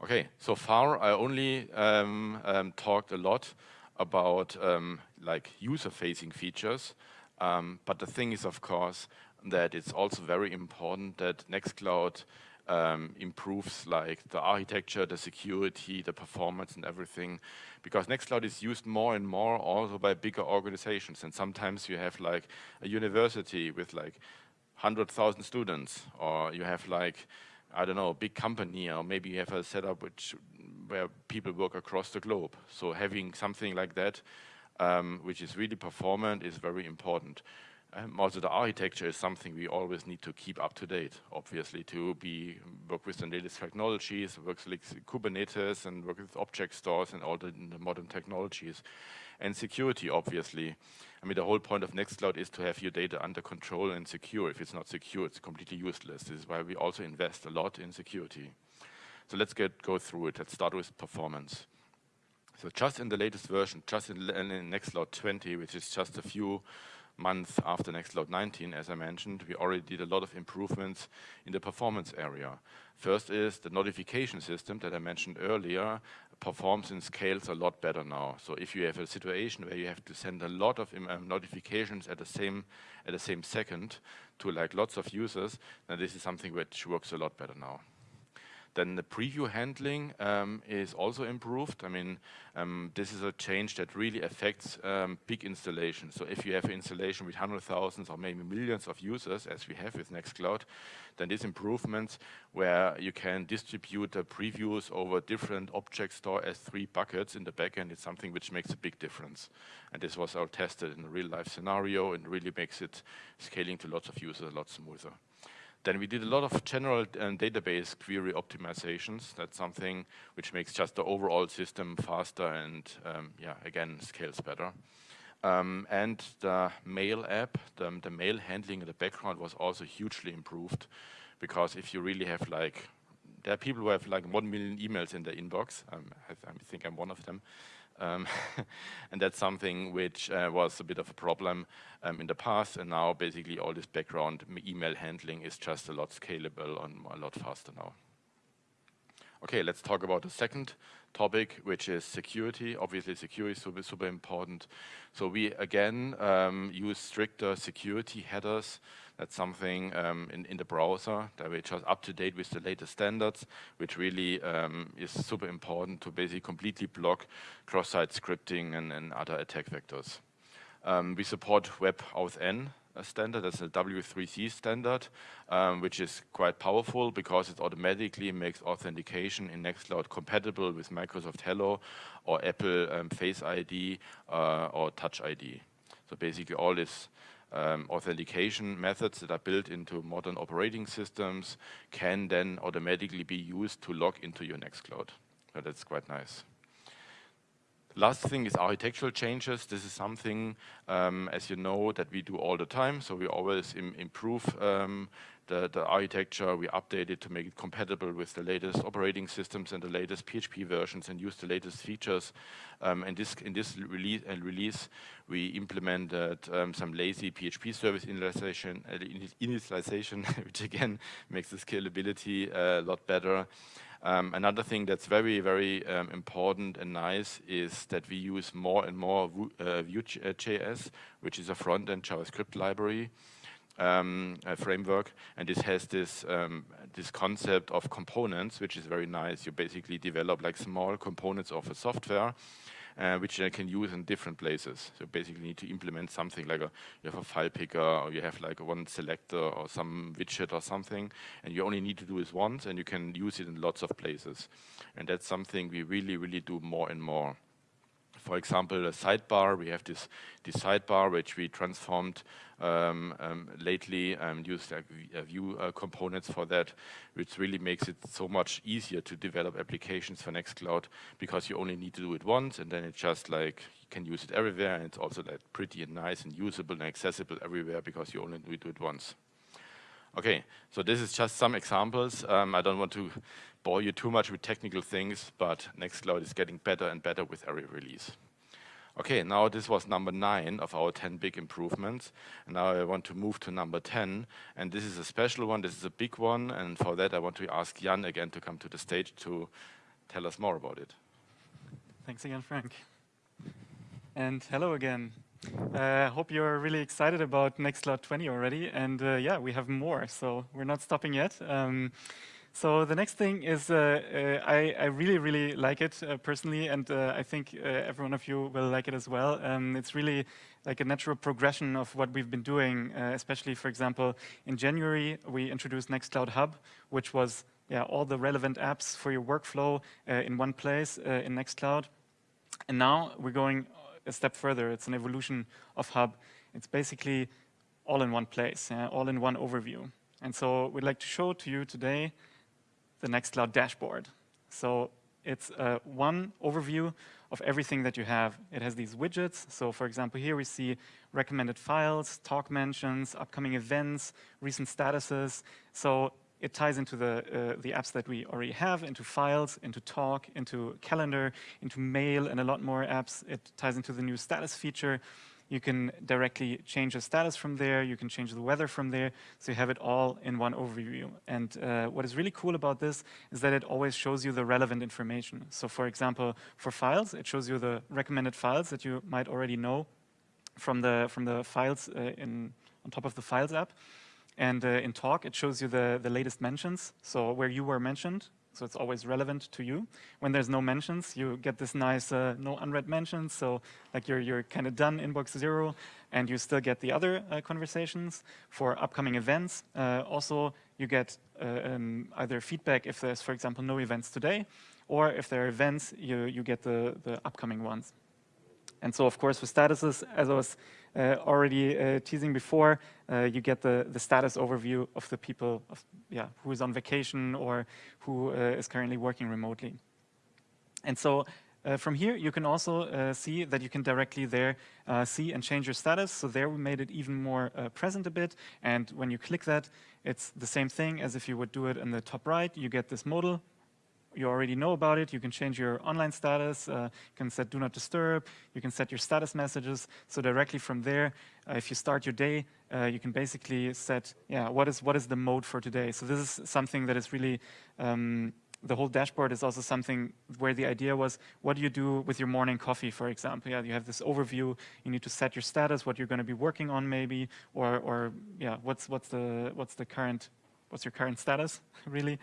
Okay, so far I only um, um, talked a lot about um, like user-facing features, um, but the thing is, of course, that it's also very important that Nextcloud um, improves like the architecture, the security, the performance and everything. Because Nextcloud is used more and more also by bigger organizations. And sometimes you have like a university with like 100,000 students or you have like, I don't know, a big company or maybe you have a setup which where people work across the globe. So having something like that um, which is really performant is very important. Um, also the architecture is something we always need to keep up to date, obviously, to be work with the latest technologies, work with Kubernetes and work with object stores and all the, the, modern technologies. And security, obviously. I mean, the whole point of Nextcloud is to have your data under control and secure. If it's not secure, it's completely useless. This is why we also invest a lot in security. So let's get go through it. Let's start with performance. So just in the latest version, just in, in Nextcloud 20, which is just a few months after Nextcloud 19, as I mentioned, we already did a lot of improvements in the performance area. First is the notification system that I mentioned earlier performs and scales a lot better now. So if you have a situation where you have to send a lot of um, notifications at the same at the same second to like lots of users, then this is something which works a lot better now. Then the preview handling um, is also improved. I mean, um, this is a change that really affects um, big installations. So if you have an installation with hundred thousands or maybe millions of users, as we have with Nextcloud, then these improvements where you can distribute the previews over different object store S3 buckets in the backend is something which makes a big difference. And this was all tested in a real life scenario and really makes it scaling to lots of users a lot smoother. Then we did a lot of general um, database query optimizations. That's something which makes just the overall system faster and, um, yeah, again, scales better. Um, and the mail app, the, the, mail handling in the background was also hugely improved because if you really have like, there are people who have like one million emails in their inbox. Um, I, I, think I'm one of them. Um, [LAUGHS] and that's something which uh, was a bit of a problem um, in the past, and now basically all this background email handling is just a lot scalable and a lot faster now. Okay, let's talk about the second topic, which is security. Obviously, security is super, super important. So we, again, um, use stricter security headers that's something um, in, in the browser that we're just up to date with the latest standards, which really um, is super important to basically completely block cross-site scripting and, and, other attack vectors. Um, we support WebAuthn standard, that's a W3C standard, um, which is quite powerful because it automatically makes authentication in Nextcloud compatible with Microsoft Hello or Apple um, Face ID uh, or Touch ID. So basically all this um, authentication methods that are built into modern operating systems can then automatically be used to log into your Nextcloud. So that's quite nice. Last thing is architectural changes. This is something, um, as you know, that we do all the time. So we always Im improve um, the, the architecture, we update it to make it compatible with the latest operating systems and the latest PHP versions and use the latest features. Um, and this, in this release, uh, release we implemented um, some lazy PHP service initialization, uh, initialization [LAUGHS] which again makes the scalability uh, a lot better. Um, another thing that's very, very um, important and nice is that we use more and more uh, Vue.js, which is a front-end JavaScript library um, framework, and this has this um, this concept of components, which is very nice. You basically develop like small components of a software, uh, which you can use in different places. So basically, you need to implement something like a you have a file picker, or you have like one selector or some widget or something, and you only need to do this once, and you can use it in lots of places. And that's something we really, really do more and more. For example, a sidebar. We have this, this sidebar which we transformed um, um, lately and used uh, Vue uh, components for that, which really makes it so much easier to develop applications for Nextcloud because you only need to do it once and then it's just like you can use it everywhere and it's also like pretty and nice and usable and accessible everywhere because you only do it once. Okay, so this is just some examples. Um, I don't want to bore you too much with technical things, but Nextcloud is getting better and better with every release. Okay, now this was number nine of our 10 big improvements. And now I want to move to number 10. And this is a special one, this is a big one. And for that, I want to ask Jan again to come to the stage to tell us more about it. Thanks again, Frank. And hello again. I uh, hope you're really excited about Nextcloud 20 already. And uh, yeah, we have more, so we're not stopping yet. Um, so the next thing is, uh, uh, I, I, really, really like it uh, personally, and uh, I think uh, every one of you will like it as well. Um, it's really like a natural progression of what we've been doing, uh, especially, for example, in January, we introduced Nextcloud Hub, which was yeah, all the relevant apps for your workflow in one place in Nextcloud. And now we're going a step further. It's an evolution of Hub. It's basically all in one place, all in one overview. And so we'd like to show to you today the Nextcloud dashboard. So it's uh, one overview of everything that you have. It has these widgets. So for example, here we see recommended files, talk mentions, upcoming events, recent statuses. So it ties into the, uh, the apps that we already have, into files, into talk, into calendar, into mail, and a lot more apps. It ties into the new status feature. You can directly change the status from there. You can change the weather from there. So you have it all in one overview. And uh, what is really cool about this is that it always shows you the relevant information. So for example, for files, it shows you the recommended files that you might already know from the, from the files uh, in, on top of the Files app. And uh, in Talk, it shows you the, the latest mentions, so where you were mentioned, so it's always relevant to you. When there's no mentions, you get this nice uh, no unread mentions, so like you're, you're kind of done inbox zero, and you still get the other uh, conversations for upcoming events. Uh, also, you get uh, um, either feedback if there's, for example, no events today, or if there are events, you, you get the, the upcoming ones. And so, of course, with statuses, as I was already uh, teasing before, uh, you get the, the status overview of the people of, yeah, who is on vacation or who is currently working remotely. And so uh, from here, you can also uh, see that you can directly there uh, see and change your status. So there we made it even more present a bit. And when you click that, it's the same thing as if you would do it in the top right. You get this modal you already know about it. You can change your online status. Uh, you can set do not disturb. You can set your status messages. So directly from there, uh, if you start your day, uh, you can basically set, yeah, what is what is the mode for today? So this is something that is really, um, the whole dashboard is also something where the idea was, what do you do with your morning coffee, for example? Yeah, you have this overview. You need to set your status, what you're going to be working on, maybe, or or yeah, what's what's the what's the current what's your current status, [LAUGHS] really.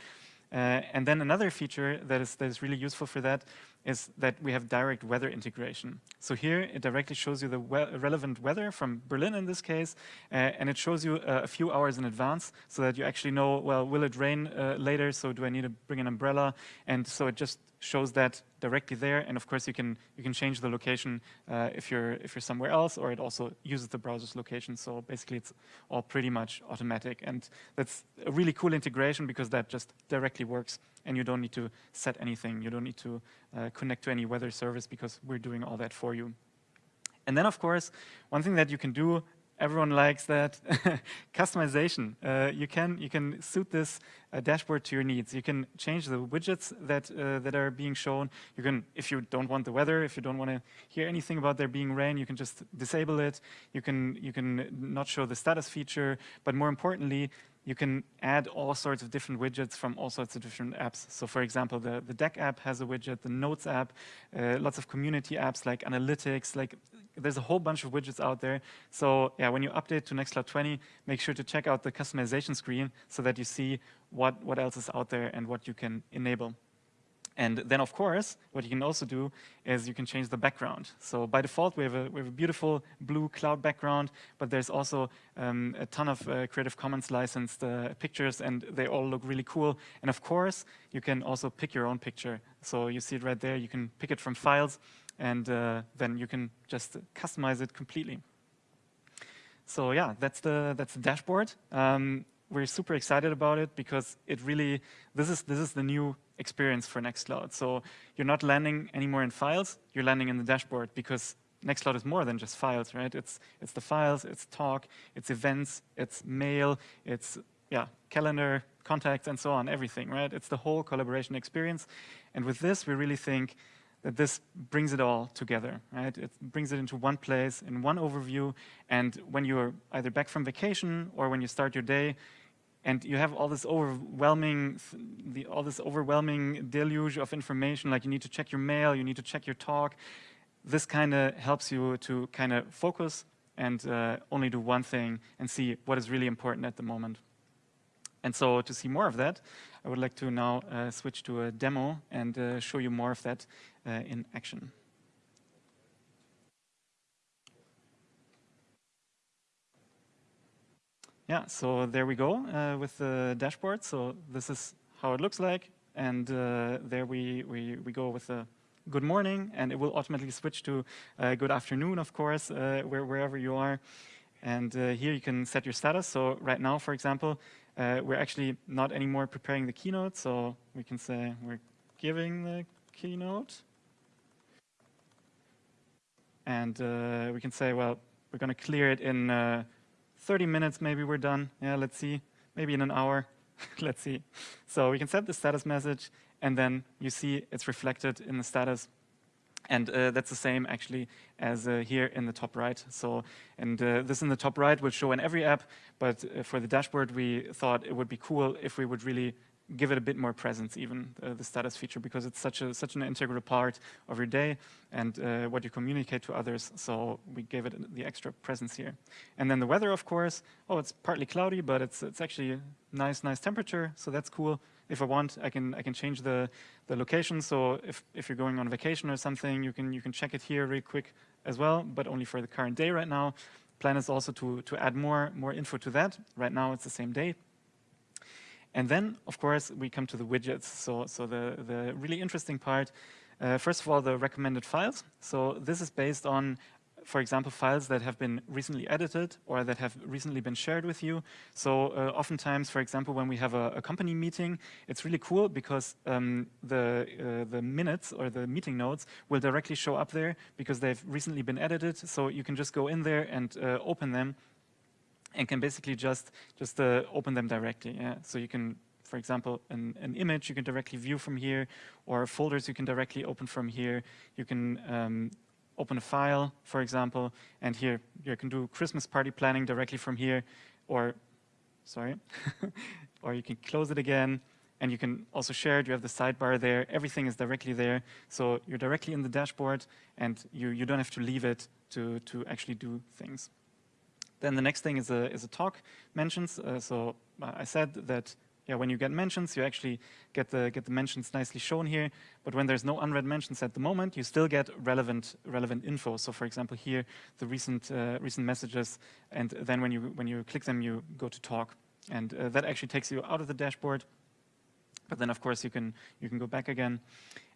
Uh, and then another feature that is, that is really useful for that is that we have direct weather integration. So here it directly shows you the we relevant weather from Berlin in this case, uh, and it shows you uh, a few hours in advance so that you actually know, well, will it rain uh, later, so do I need to bring an umbrella? And so it just shows that directly there, and of course you can you can change the location uh, if you're if you're somewhere else, or it also uses the browser's location. So basically, it's all pretty much automatic, and that's a really cool integration because that just directly works, and you don't need to set anything. You don't need to uh, connect to any weather service because we're doing all that for you. And then, of course, one thing that you can do everyone likes that [LAUGHS] customization. Uh, you can you can suit this uh, dashboard to your needs. You can change the widgets that uh, that are being shown. You can, if you don't want the weather, if you don't want to hear anything about there being rain, you can just disable it. You can you can not show the status feature, but more importantly, you can add all sorts of different widgets from all sorts of different apps. So for example, the, the Deck app has a widget, the Notes app, uh, lots of community apps like Analytics, like there's a whole bunch of widgets out there. So yeah, when you update to Nextcloud 20, make sure to check out the customization screen so that you see what, what else is out there and what you can enable. And then, of course, what you can also do is you can change the background. So by default, we have a, we have a beautiful blue cloud background, but there's also um, a ton of uh, Creative Commons licensed uh, pictures, and they all look really cool. And of course, you can also pick your own picture. So you see it right there. You can pick it from files, and uh, then you can just customize it completely. So yeah, that's the that's the dashboard. Um, we're super excited about it because it really this is this is the new experience for Nextcloud. So you're not landing anymore in files, you're landing in the dashboard because Nextcloud is more than just files, right? It's it's the files, it's talk, it's events, it's mail, it's yeah, calendar, contacts, and so on, everything, right? It's the whole collaboration experience. And with this, we really think that this brings it all together, right? It brings it into one place, in one overview, and when you're either back from vacation or when you start your day, and you have all this overwhelming, the, all this overwhelming deluge of information, like you need to check your mail, you need to check your talk. This kind of helps you to kind of focus and uh, only do one thing and see what is really important at the moment. And so to see more of that, I would like to now uh, switch to a demo and uh, show you more of that uh, in action. Yeah, so there we go uh, with the dashboard. So this is how it looks like. And uh, there we, we, we go with the good morning, and it will automatically switch to uh, good afternoon, of course, where, wherever you are. And here you can set your status. So right now, for example, uh, we're actually not anymore preparing the keynote, so we can say we're giving the keynote. And uh, we can say, well, we're going to clear it in uh, 30 minutes, maybe we're done. Yeah, let's see. Maybe in an hour. [LAUGHS] let's see. So we can set the status message, and then you see it's reflected in the status and uh, that's the same actually as uh, here in the top right. So, and uh, this in the top right will show in every app, but uh, for the dashboard, we thought it would be cool if we would really give it a bit more presence even, uh, the status feature, because it's such a such an integral part of your day and uh, what you communicate to others. So we gave it the extra presence here. And then the weather, of course. Oh, it's partly cloudy, but it's it's actually nice, nice temperature, so that's cool if I want, I can I can change the the location. So if if you're going on vacation or something, you can you can check it here really quick as well, but only for the current day right now. Plan is also to to add more more info to that. Right now it's the same day. And then, of course, we come to the widgets. So so the the really interesting part. Uh, first of all, the recommended files. So this is based on for example, files that have been recently edited or that have recently been shared with you. So uh, oftentimes, for example, when we have a, a company meeting, it's really cool because um, the, uh, the minutes or the meeting notes will directly show up there because they've recently been edited. So you can just go in there and uh, open them and can basically just, just uh, open them directly. Yeah? So you can for example, an, an, image you can directly view from here, or folders you can directly open from here. You can um, open a file, for example, and here you can do Christmas party planning directly from here, or, sorry, [LAUGHS] or you can close it again, and you can also share it. You have the sidebar there. Everything is directly there. So you're directly in the dashboard, and you, you don't have to leave it to, to actually do things. Then the next thing is a, is a talk mentions. Uh, so uh, I said that yeah, when you get mentions, you actually get the get the mentions nicely shown here. But when there's no unread mentions at the moment, you still get relevant relevant info. So, for example, here the recent uh, recent messages, and then when you when you click them, you go to talk, and uh, that actually takes you out of the dashboard. But then, of course, you can you can go back again.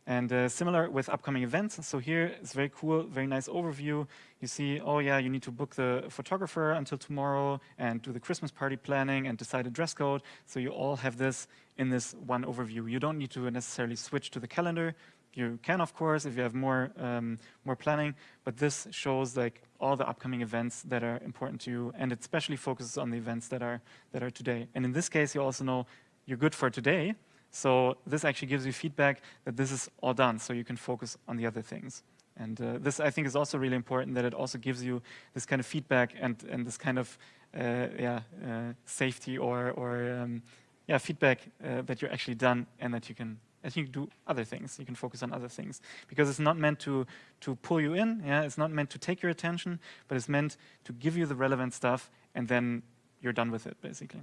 And uh, similar with upcoming events. So here it's very cool, very nice overview. You see, oh yeah, you need to book the photographer until tomorrow and do the Christmas party planning and decide a dress code. So you all have this in this one overview. You don't need to necessarily switch to the calendar. You can, of course, if you have more um, more planning, but this shows like all the upcoming events that are important to you, and it especially focuses on the events that are that are today. And in this case, you also know you're good for today, so this actually gives you feedback that this is all done, so you can focus on the other things. And uh, this, I think, is also really important that it also gives you this kind of feedback and, and this kind of uh, yeah, uh, safety or, or um, yeah, feedback uh, that you're actually done and that you can that you do other things. You can focus on other things because it's not meant to to pull you in. Yeah, it's not meant to take your attention, but it's meant to give you the relevant stuff, and then you're done with it, basically.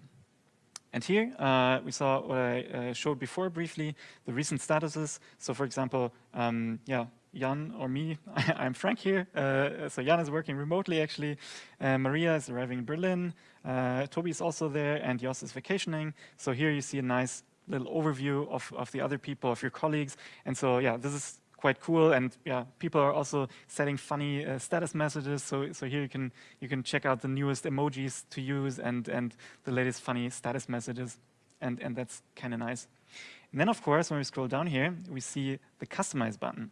And here uh, we saw what I uh, showed before briefly, the recent statuses. So for example, um, yeah, Jan or me, [LAUGHS] I'm Frank here. Uh, so Jan is working remotely actually. Uh, Maria is arriving in Berlin. Uh, Toby is also there and Jos is vacationing. So here you see a nice little overview of, of the other people, of your colleagues. And so yeah, this is quite cool. And yeah, people are also setting funny uh, status messages. So, so here you can, you can check out the newest emojis to use and, and the latest funny status messages. And, and that's kind of nice. And then, of course, when we scroll down here, we see the Customize button.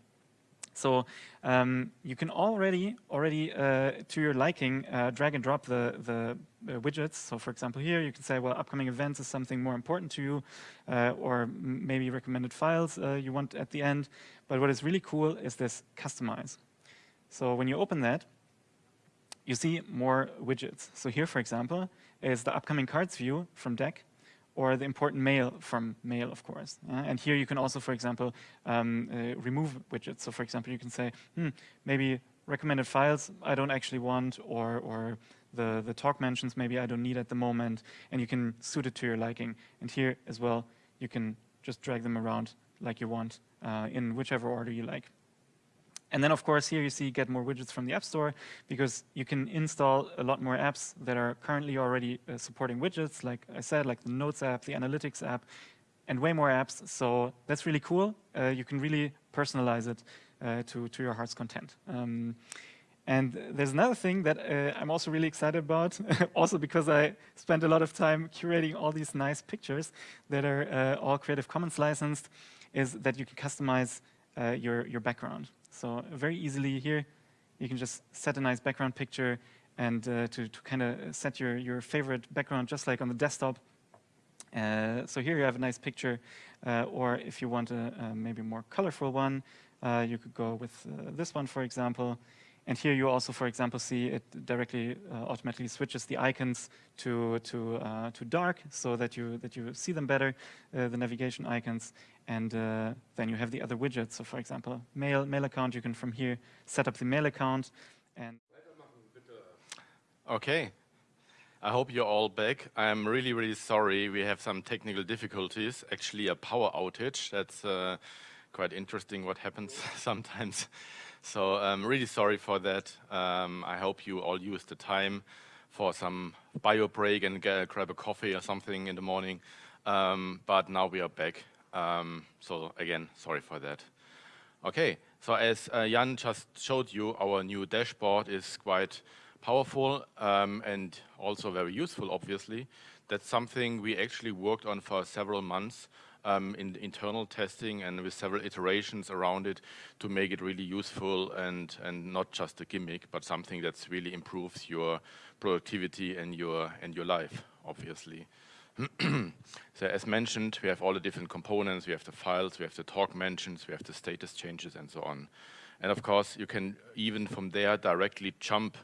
So um, you can already, already uh, to your liking, uh, drag and drop the, the uh, widgets. So for example, here you can say, well, upcoming events is something more important to you, uh, or maybe recommended files uh, you want at the end. But what is really cool is this customize. So when you open that, you see more widgets. So here, for example, is the upcoming cards view from Deck or the important mail from mail, of course. And here you can also, for example, um, uh, remove widgets. So for example, you can say, hmm, maybe recommended files I don't actually want, or, or the, the talk mentions maybe I don't need at the moment, and you can suit it to your liking. And here as well, you can just drag them around like you want uh, in whichever order you like. And then, of course, here you see get more widgets from the App Store because you can install a lot more apps that are currently already uh, supporting widgets, like I said, like the Notes app, the Analytics app, and way more apps. So that's really cool. Uh, you can really personalize it uh, to, to your heart's content. Um, and there's another thing that uh, I'm also really excited about, [LAUGHS] also because I spent a lot of time curating all these nice pictures that are uh, all Creative Commons licensed, is that you can customize uh, your, your background. So very easily here, you can just set a nice background picture and uh, to, to kind of set your, your favorite background just like on the desktop. Uh, so here you have a nice picture, uh, or if you want a, a maybe more colorful one, uh, you could go with uh, this one, for example. And here you also, for example, see it directly uh, automatically switches the icons to to uh, to dark, so that you that you see them better, uh, the navigation icons. And uh, then you have the other widgets. So, for example, mail mail account. You can from here set up the mail account. And okay, I hope you're all back. I'm really really sorry. We have some technical difficulties. Actually, a power outage. That's uh, quite interesting. What happens [LAUGHS] sometimes. So I'm really sorry for that. Um, I hope you all use the time for some bio break and get, grab a coffee or something in the morning. Um, but now we are back. Um, so again, sorry for that. Okay, so as uh, Jan just showed you, our new dashboard is quite powerful um, and also very useful, obviously. That's something we actually worked on for several months um, in internal testing and with several iterations around it to make it really useful and, and not just a gimmick, but something that really improves your productivity and your, and your life, obviously. [CLEARS THROAT] so as mentioned, we have all the different components, we have the files, we have the talk mentions, we have the status changes and so on. And of course, you can even from there directly jump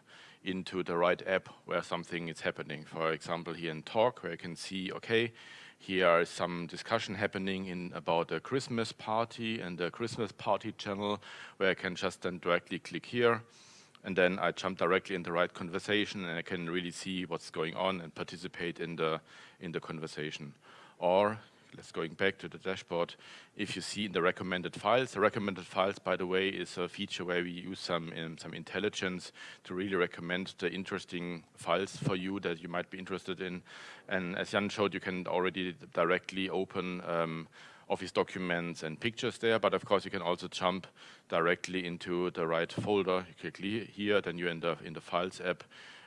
into the right app where something is happening. For example, here in talk, where you can see, okay, here is some discussion happening in about a Christmas party and the Christmas party channel where I can just then directly click here and then I jump directly in the right conversation and I can really see what's going on and participate in the in the conversation. Or let's going back to the dashboard. If you see in the recommended files, the recommended files, by the way, is a feature where we use some um, some intelligence to really recommend the interesting files for you that you might be interested in. And as Jan showed, you can already directly open um, Office documents and pictures there, but of course you can also jump directly into the right folder. You click here, then you're in the in the Files app,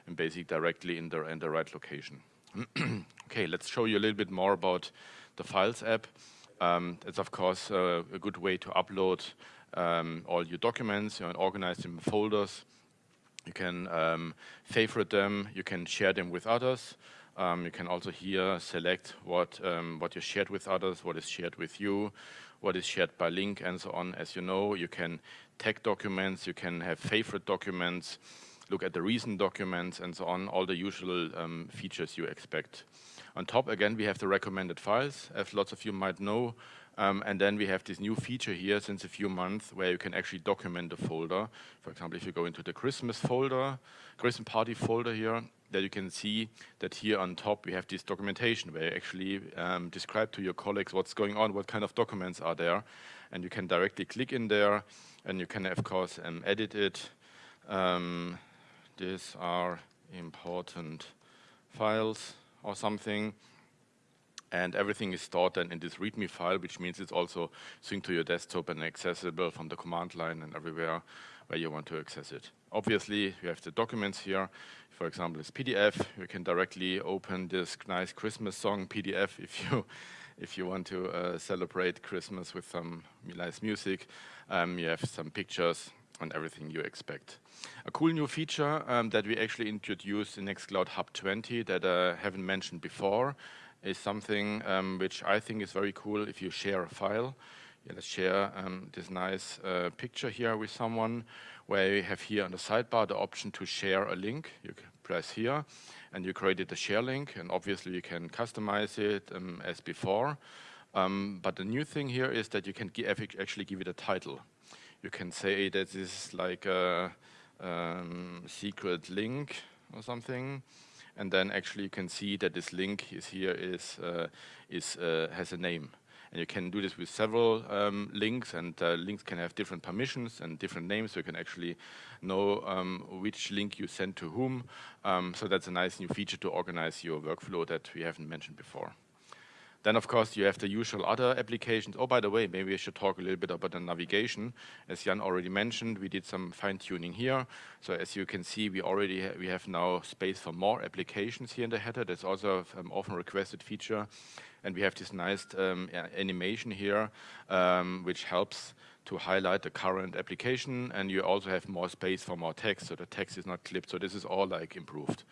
and basically directly in the in the right location. [CLEARS THROAT] okay, let's show you a little bit more about the Files app. Um, it's of course uh, a good way to upload um, all your documents you know, and organize them in folders. You can um, favorite them, you can share them with others. Um, you can also here select what, um, what you shared with others, what is shared with you, what is shared by link and so on. As you know, you can tag documents, you can have favorite documents, look at the recent documents and so on, all the usual um, features you expect. On top, again, we have the recommended files, as lots of you might know. Um, and then we have this new feature here since a few months where you can actually document a folder. For example, if you go into the Christmas folder, Christmas party folder here, that you can see that here on top we have this documentation where you actually um, describe to your colleagues what's going on, what kind of documents are there. And you can directly click in there and you can, of course, um, edit it. Um, these are important files or something. and everything is stored then in this README file, which means it's also synced to your desktop and accessible from the command line and everywhere where you want to access it. Obviously, you have the documents here. For example, this PDF. You can directly open this nice Christmas song PDF [LAUGHS] if you if you want to uh, celebrate Christmas with some nice music. Um, you have some pictures and everything you expect. A cool new feature um, that we actually introduced in Nextcloud Hub 20 that I haven't mentioned before is something um, which I think is very cool if you share a file. Yeah, let's share um, this nice uh, picture here with someone where you have here on the sidebar the option to share a link. You press here and you created the share link and obviously you can customize it um, as before. Um, but the new thing here is that you can actually give it a title. You can say that this is like a um, secret link or something and then actually you can see that this link is here is, uh, is uh, has a name. And you can do this with several um, links, and uh, links can have different permissions and different names, so you can actually know um, which link you send to whom. Um, so that's a nice new feature to organize your workflow that we haven't mentioned before. Then, of course, you have the usual other applications. Oh, by the way, maybe I should talk a little bit about the navigation. As Jan already mentioned, we did some fine-tuning here. So as you can see, we already ha we have now space for more applications here in the header. That's also an um, often requested feature. And we have this nice um, animation here, um, which helps to highlight the current application. And you also have more space for more text, so the text is not clipped. So this is all like improved.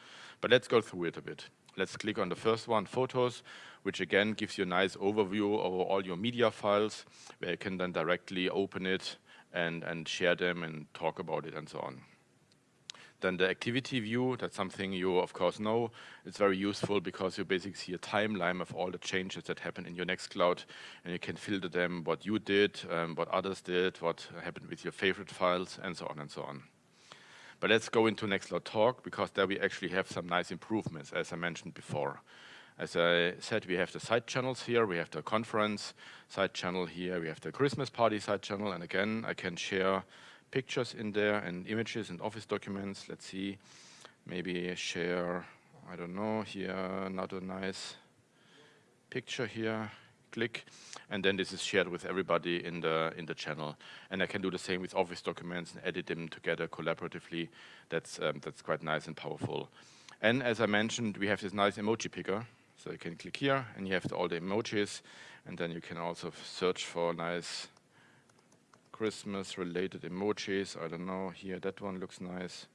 But let's go through it a bit. Let's click on the first one, photos, which again gives you a nice overview of all your media files, where you can then directly open it and, and share them and talk about it and so on. Then the activity view, that's something you of course know. It's very useful because you basically see a timeline of all the changes that happen in your Nextcloud and you can filter them, what you did, um, what others did, what happened with your favorite files and so on and so on. But let's go into Nextcloud Talk because there we actually have some nice improvements, as I mentioned before. As I said, we have the side channels here, we have the conference side channel here, we have the Christmas party side channel, and again, I can share pictures in there and images and office documents. Let's see, maybe share, I don't know, here, another nice picture here click, and then this is shared with everybody in the in the channel. And I can do the same with Office documents and edit them together collaboratively. That's um, that's quite nice and powerful. And as I mentioned, we have this nice emoji picker. So you can click here, and you have the, all the emojis, and then you can also search for nice Christmas-related emojis. I don't know, here that one looks nice.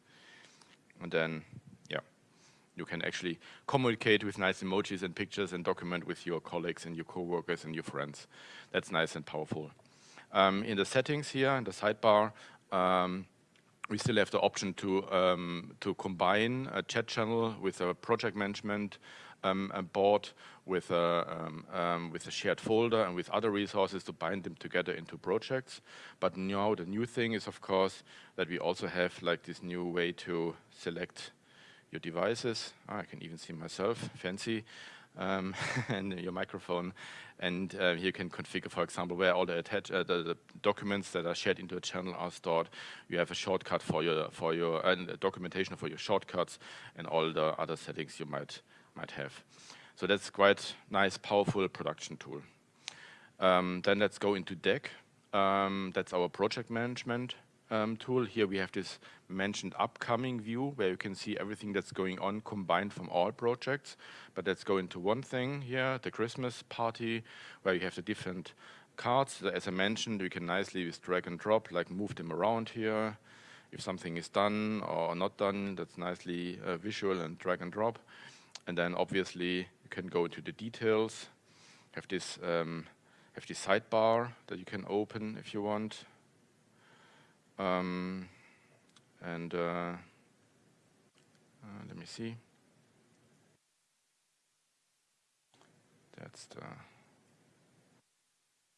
And then you can actually communicate with nice emojis and pictures and document with your colleagues and your coworkers and your friends. That's nice and powerful. Um, in the settings here, in the sidebar, um, we still have the option to um, to combine a chat channel with a project management um, a board with a um, um, with a shared folder and with other resources to bind them together into projects. But now the new thing is, of course, that we also have like this new way to select your devices. Oh, I can even see myself, fancy, um, [LAUGHS] and your microphone. And uh, you can configure, for example, where all the, attach, uh, the, the, documents that are shared into a channel are stored. You have a shortcut for your for your documentation for your shortcuts and all the other settings you might might have. So that's quite nice, powerful production tool. Um, then let's go into Deck. Um, that's our project management um, tool. Here we have this mentioned upcoming view where you can see everything that's going on combined from all projects. But let's go into one thing here, the Christmas party, where you have the different cards. As I mentioned, we can nicely with drag and drop, like move them around here. If something is done or not done, that's nicely uh, visual and drag and drop. And then obviously you can go into the details, have this um, have this sidebar that you can open if you want. Um, and uh, uh, let me see. That's the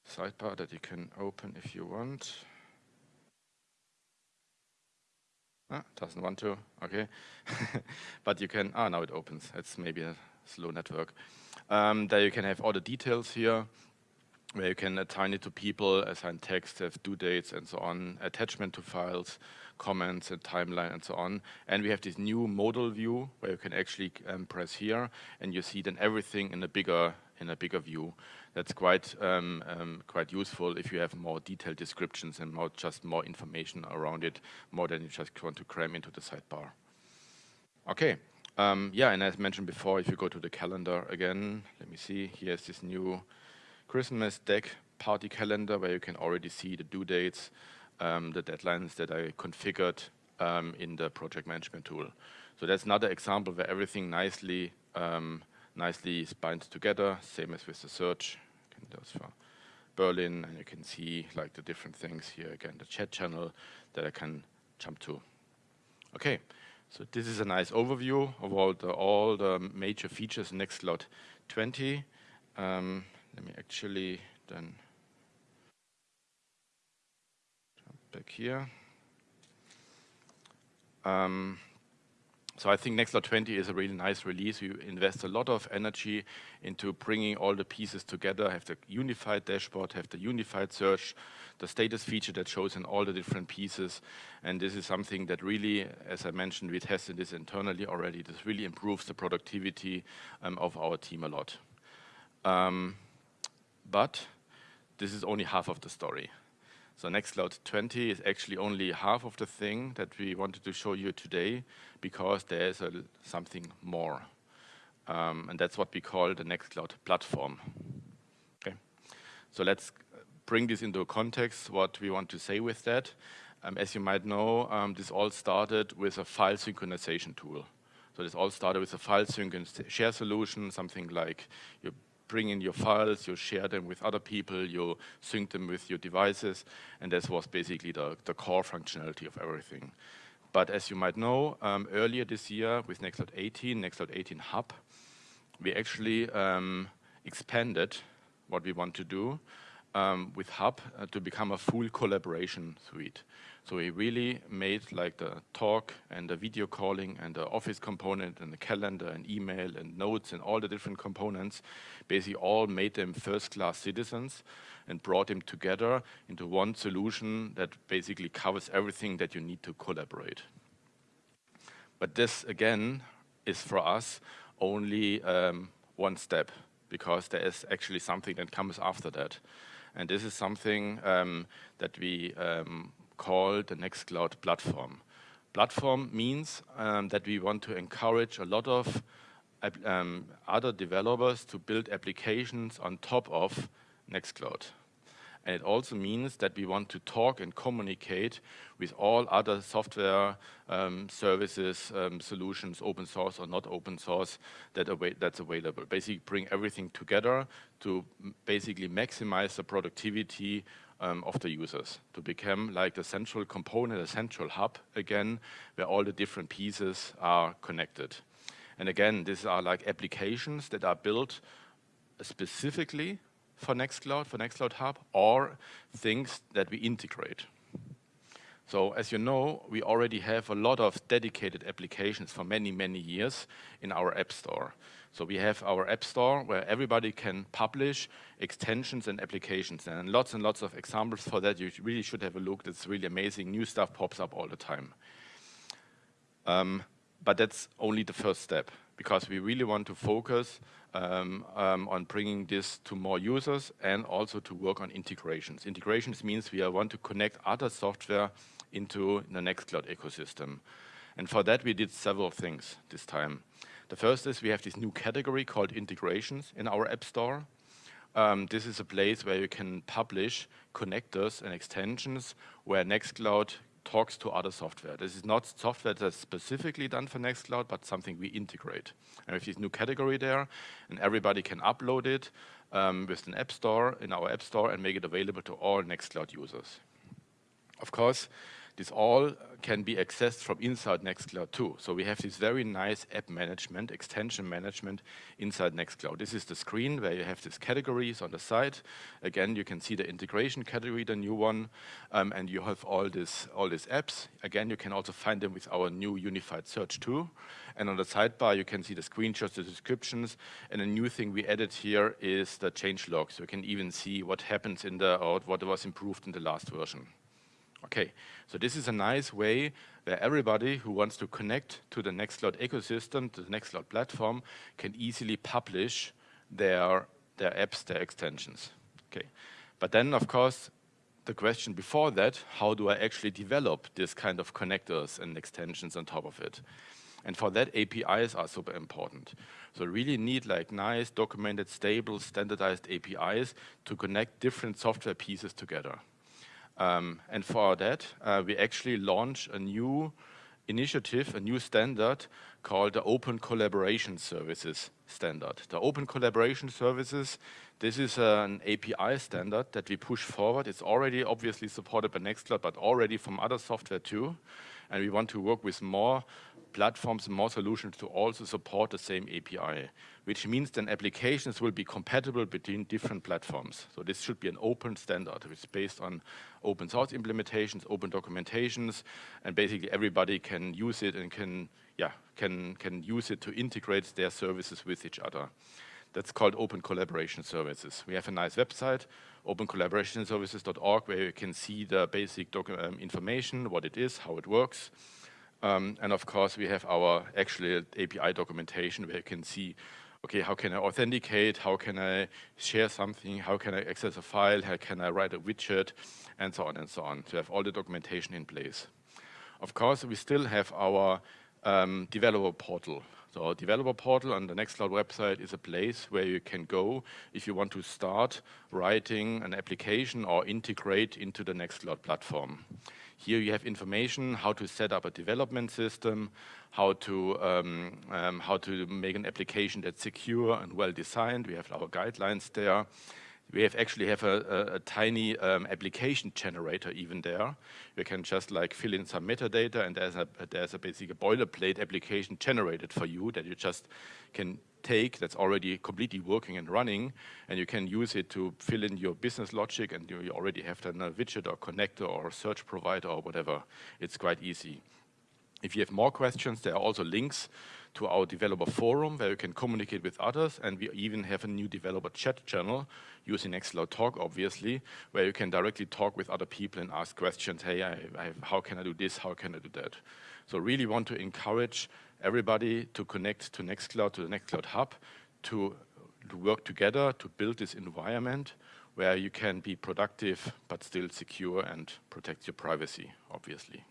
sidebar that you can open if you want. Ah, doesn't want to, okay. [LAUGHS] but you can, ah, now it opens. It's maybe a slow network. Um, there you can have all the details here where you can assign it to people, assign text, have due dates and so on, attachment to files, comments and timeline and so on. And we have this new modal view where you can actually um, press here and you see then everything in a bigger in a bigger view. That's quite um, um, quite useful if you have more detailed descriptions and more just more information around it, more than you just want to cram into the sidebar. Okay, um, yeah, and as mentioned before, if you go to the calendar again, let me see, here's this new Christmas deck party calendar where you can already see the due dates, um, the deadlines that I configured um, in the project management tool. So that's another example where everything nicely um, nicely binds together, same as with the search. Can do for Berlin, and you can see like the different things here again, the chat channel that I can jump to. Okay, so this is a nice overview of all the all the major features in Nextcloud 20. Um, let me actually then jump back here. Um, so I think Nextcloud 20 is a really nice release. You invest a lot of energy into bringing all the pieces together, have the unified dashboard, have the unified search, the status feature that shows in all the different pieces. And this is something that really, as I mentioned, we tested this internally already. This really improves the productivity um, of our team a lot. Um, but this is only half of the story. So Nextcloud 20 is actually only half of the thing that we wanted to show you today because there's a, something more. Um, and that's what we call the Nextcloud platform. Okay, so let's bring this into context, what we want to say with that. Um, as you might know, um, this all started with a file synchronization tool. So this all started with a file sync share solution, something like you bring in your files, you share them with other people, you sync them with your devices, and this was basically the, the core functionality of everything. But as you might know, um, earlier this year with Nextcloud 18, Nextcloud 18 Hub, we actually um, expanded what we want to do um, with Hub uh, to become a full collaboration suite. So we really made like the talk and the video calling and the office component and the calendar and email and notes and all the different components, basically all made them first-class citizens and brought them together into one solution that basically covers everything that you need to collaborate. But this, again, is for us only um, one step because there is actually something that comes after that. And this is something um, that we um, call the Nextcloud platform. Platform means um, that we want to encourage a lot of um, other developers to build applications on top of Nextcloud. And it also means that we want to talk and communicate with all other software um, services, um, solutions, open source or not open source, that that's available. Basically bring everything together to basically maximize the productivity um, of the users, to become like the central component, a central hub again, where all the different pieces are connected. And again, these are like applications that are built specifically for Nextcloud, for Nextcloud Hub, or things that we integrate. So as you know, we already have a lot of dedicated applications for many, many years in our App Store. So we have our App Store where everybody can publish extensions and applications and lots and lots of examples for that. You really should have a look. That's really amazing. New stuff pops up all the time. Um, but that's only the first step because we really want to focus um, um, on bringing this to more users and also to work on integrations. Integrations means we want to connect other software into the Nextcloud ecosystem. And for that, we did several things this time. The first is we have this new category called integrations in our App Store. Um, this is a place where you can publish connectors and extensions where Nextcloud talks to other software. This is not software that's specifically done for Nextcloud, but something we integrate. And have this new category there, and everybody can upload it um, with an app store, in our app store, and make it available to all Nextcloud users. Of course, this all can be accessed from inside Nextcloud too. So we have this very nice app management, extension management inside Nextcloud. This is the screen where you have these categories on the side. Again, you can see the integration category, the new one, um, and you have all this all these apps. Again, you can also find them with our new unified search too. And on the sidebar, you can see the screenshots, the descriptions, and a new thing we added here is the change log. So you can even see what happens in the, or what was improved in the last version. Okay, so this is a nice way where everybody who wants to connect to the Nextcloud ecosystem, to the Nextcloud platform, can easily publish their, their apps, their extensions. Okay, but then of course, the question before that, how do I actually develop this kind of connectors and extensions on top of it? And for that, APIs are super important. So really need like nice, documented, stable, standardized APIs to connect different software pieces together. Um, and for that, uh, we actually launch a new initiative, a new standard called the Open Collaboration Services standard. The Open Collaboration Services, this is an API standard that we push forward. It's already obviously supported by Nextcloud, but already from other software too. And we want to work with more platforms and more solutions to also support the same API, which means then applications will be compatible between different platforms. So this should be an open standard, which is based on open source implementations, open documentations, and basically everybody can use it and can, yeah, can, can use it to integrate their services with each other. That's called Open Collaboration Services. We have a nice website, opencollaborationservices.org, where you can see the basic um, information, what it is, how it works, um, and of course, we have our actual API documentation where you can see, okay, how can I authenticate? How can I share something? How can I access a file? How can I write a widget? And so on and so on. To have all the documentation in place. Of course, we still have our um, developer portal. So our developer portal on the Nextcloud website is a place where you can go if you want to start writing an application or integrate into the Nextcloud platform. Here you have information how to set up a development system, how to um, um, how to make an application that's secure and well designed. We have our guidelines there. We have actually have a, a, a tiny um, application generator even there. You can just like fill in some metadata and there's a, there's a basic boilerplate application generated for you that you just can take that's already completely working and running, and you can use it to fill in your business logic, and you already have then a widget or connector or search provider or whatever. It's quite easy. If you have more questions, there are also links to our developer forum where you can communicate with others, and we even have a new developer chat channel using Nextcloud Talk, obviously, where you can directly talk with other people and ask questions, hey, I, I, how can I do this, how can I do that? So really want to encourage everybody to connect to Nextcloud, to the Nextcloud Hub, to, to work together to build this environment where you can be productive but still secure and protect your privacy, obviously.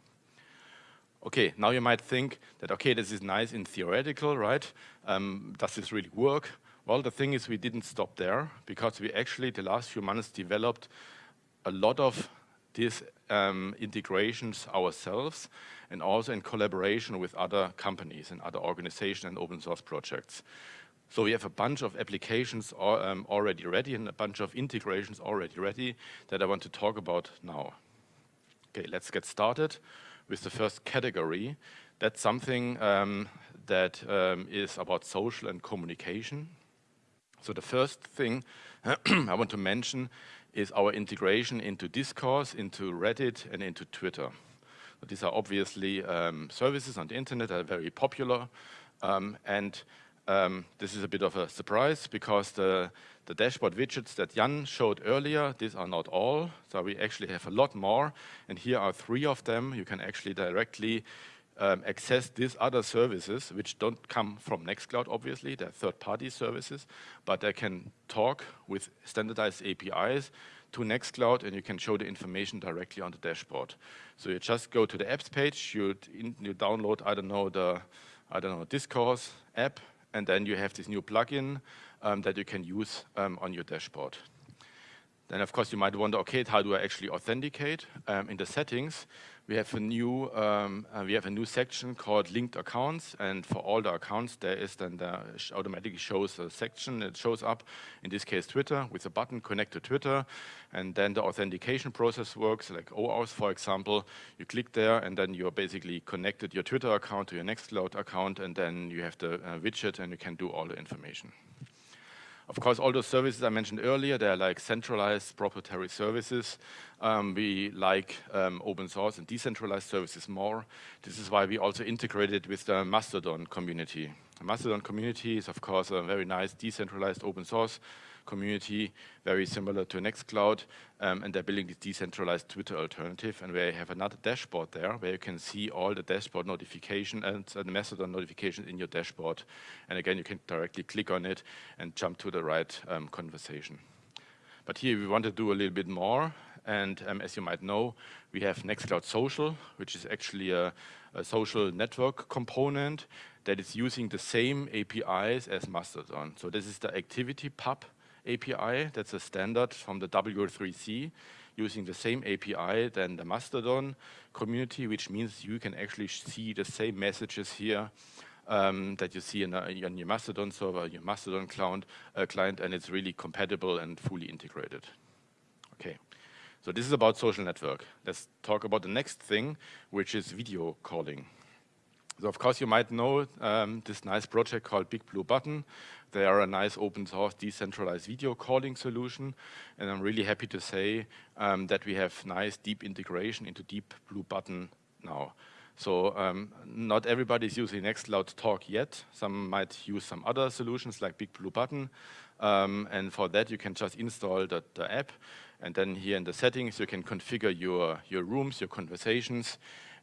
Okay, now you might think that, okay, this is nice in theoretical, right? Um, does this really work? Well, the thing is we didn't stop there because we actually, the last few months, developed a lot of these um, integrations ourselves and also in collaboration with other companies and other organizations and open source projects. So we have a bunch of applications um, already ready and a bunch of integrations already ready that I want to talk about now. Okay, let's get started with the first category. That's something um, that um, is about social and communication. So the first thing [CLEARS THROAT] I want to mention is our integration into Discourse, into Reddit, and into Twitter. These are obviously um, services on the internet that are very popular. Um, and um, this is a bit of a surprise because the, the dashboard widgets that Jan showed earlier, these are not all. So we actually have a lot more. And here are three of them. You can actually directly um, access these other services, which don't come from Nextcloud, obviously, they're third-party services, but they can talk with standardized APIs to Nextcloud and you can show the information directly on the dashboard. So you just go to the apps page, you, you download, I don't know, the I don't know, Discourse app, and then you have this new plugin um, that you can use um, on your dashboard. Then of course you might wonder, okay, how do I actually authenticate? Um, in the settings, we have a new um, uh, we have a new section called linked accounts, and for all the accounts there is then the sh automatically shows a section. It shows up in this case Twitter with a button connect to Twitter, and then the authentication process works like OAuth for example. You click there, and then you're basically connected your Twitter account to your Nextcloud account, and then you have the uh, widget, and you can do all the information. Of course, all those services I mentioned earlier, they're like centralized proprietary services. Um, we like um, open source and decentralized services more. This is why we also integrated with the Mastodon community. The Mastodon community is, of course, a very nice decentralized open source community, very similar to Nextcloud, um, and they're building this decentralized Twitter alternative, and where you have another dashboard there, where you can see all the dashboard notification and uh, the Mastodon notifications in your dashboard. And again, you can directly click on it and jump to the right um, conversation. But here we want to do a little bit more, and um, as you might know, we have Nextcloud Social, which is actually a, a social network component that is using the same APIs as Mastodon. So this is the ActivityPub API. That's a standard from the W3C using the same API than the Mastodon community, which means you can actually see the same messages here um, that you see in, a, in, your Mastodon server, your Mastodon client, uh, client, and it's really compatible and fully integrated. Okay, so this is about social network. Let's talk about the next thing, which is video calling. So of course you might know um, this nice project called Big Blue Button. They are a nice open source decentralized video calling solution. And I'm really happy to say um, that we have nice deep integration into Deep Blue Button now. So um, not everybody is using Nextcloud Talk yet. Some might use some other solutions like Big Blue Button. Um, and for that, you can just install the, the, app. And then here in the settings, you can configure your, your rooms, your conversations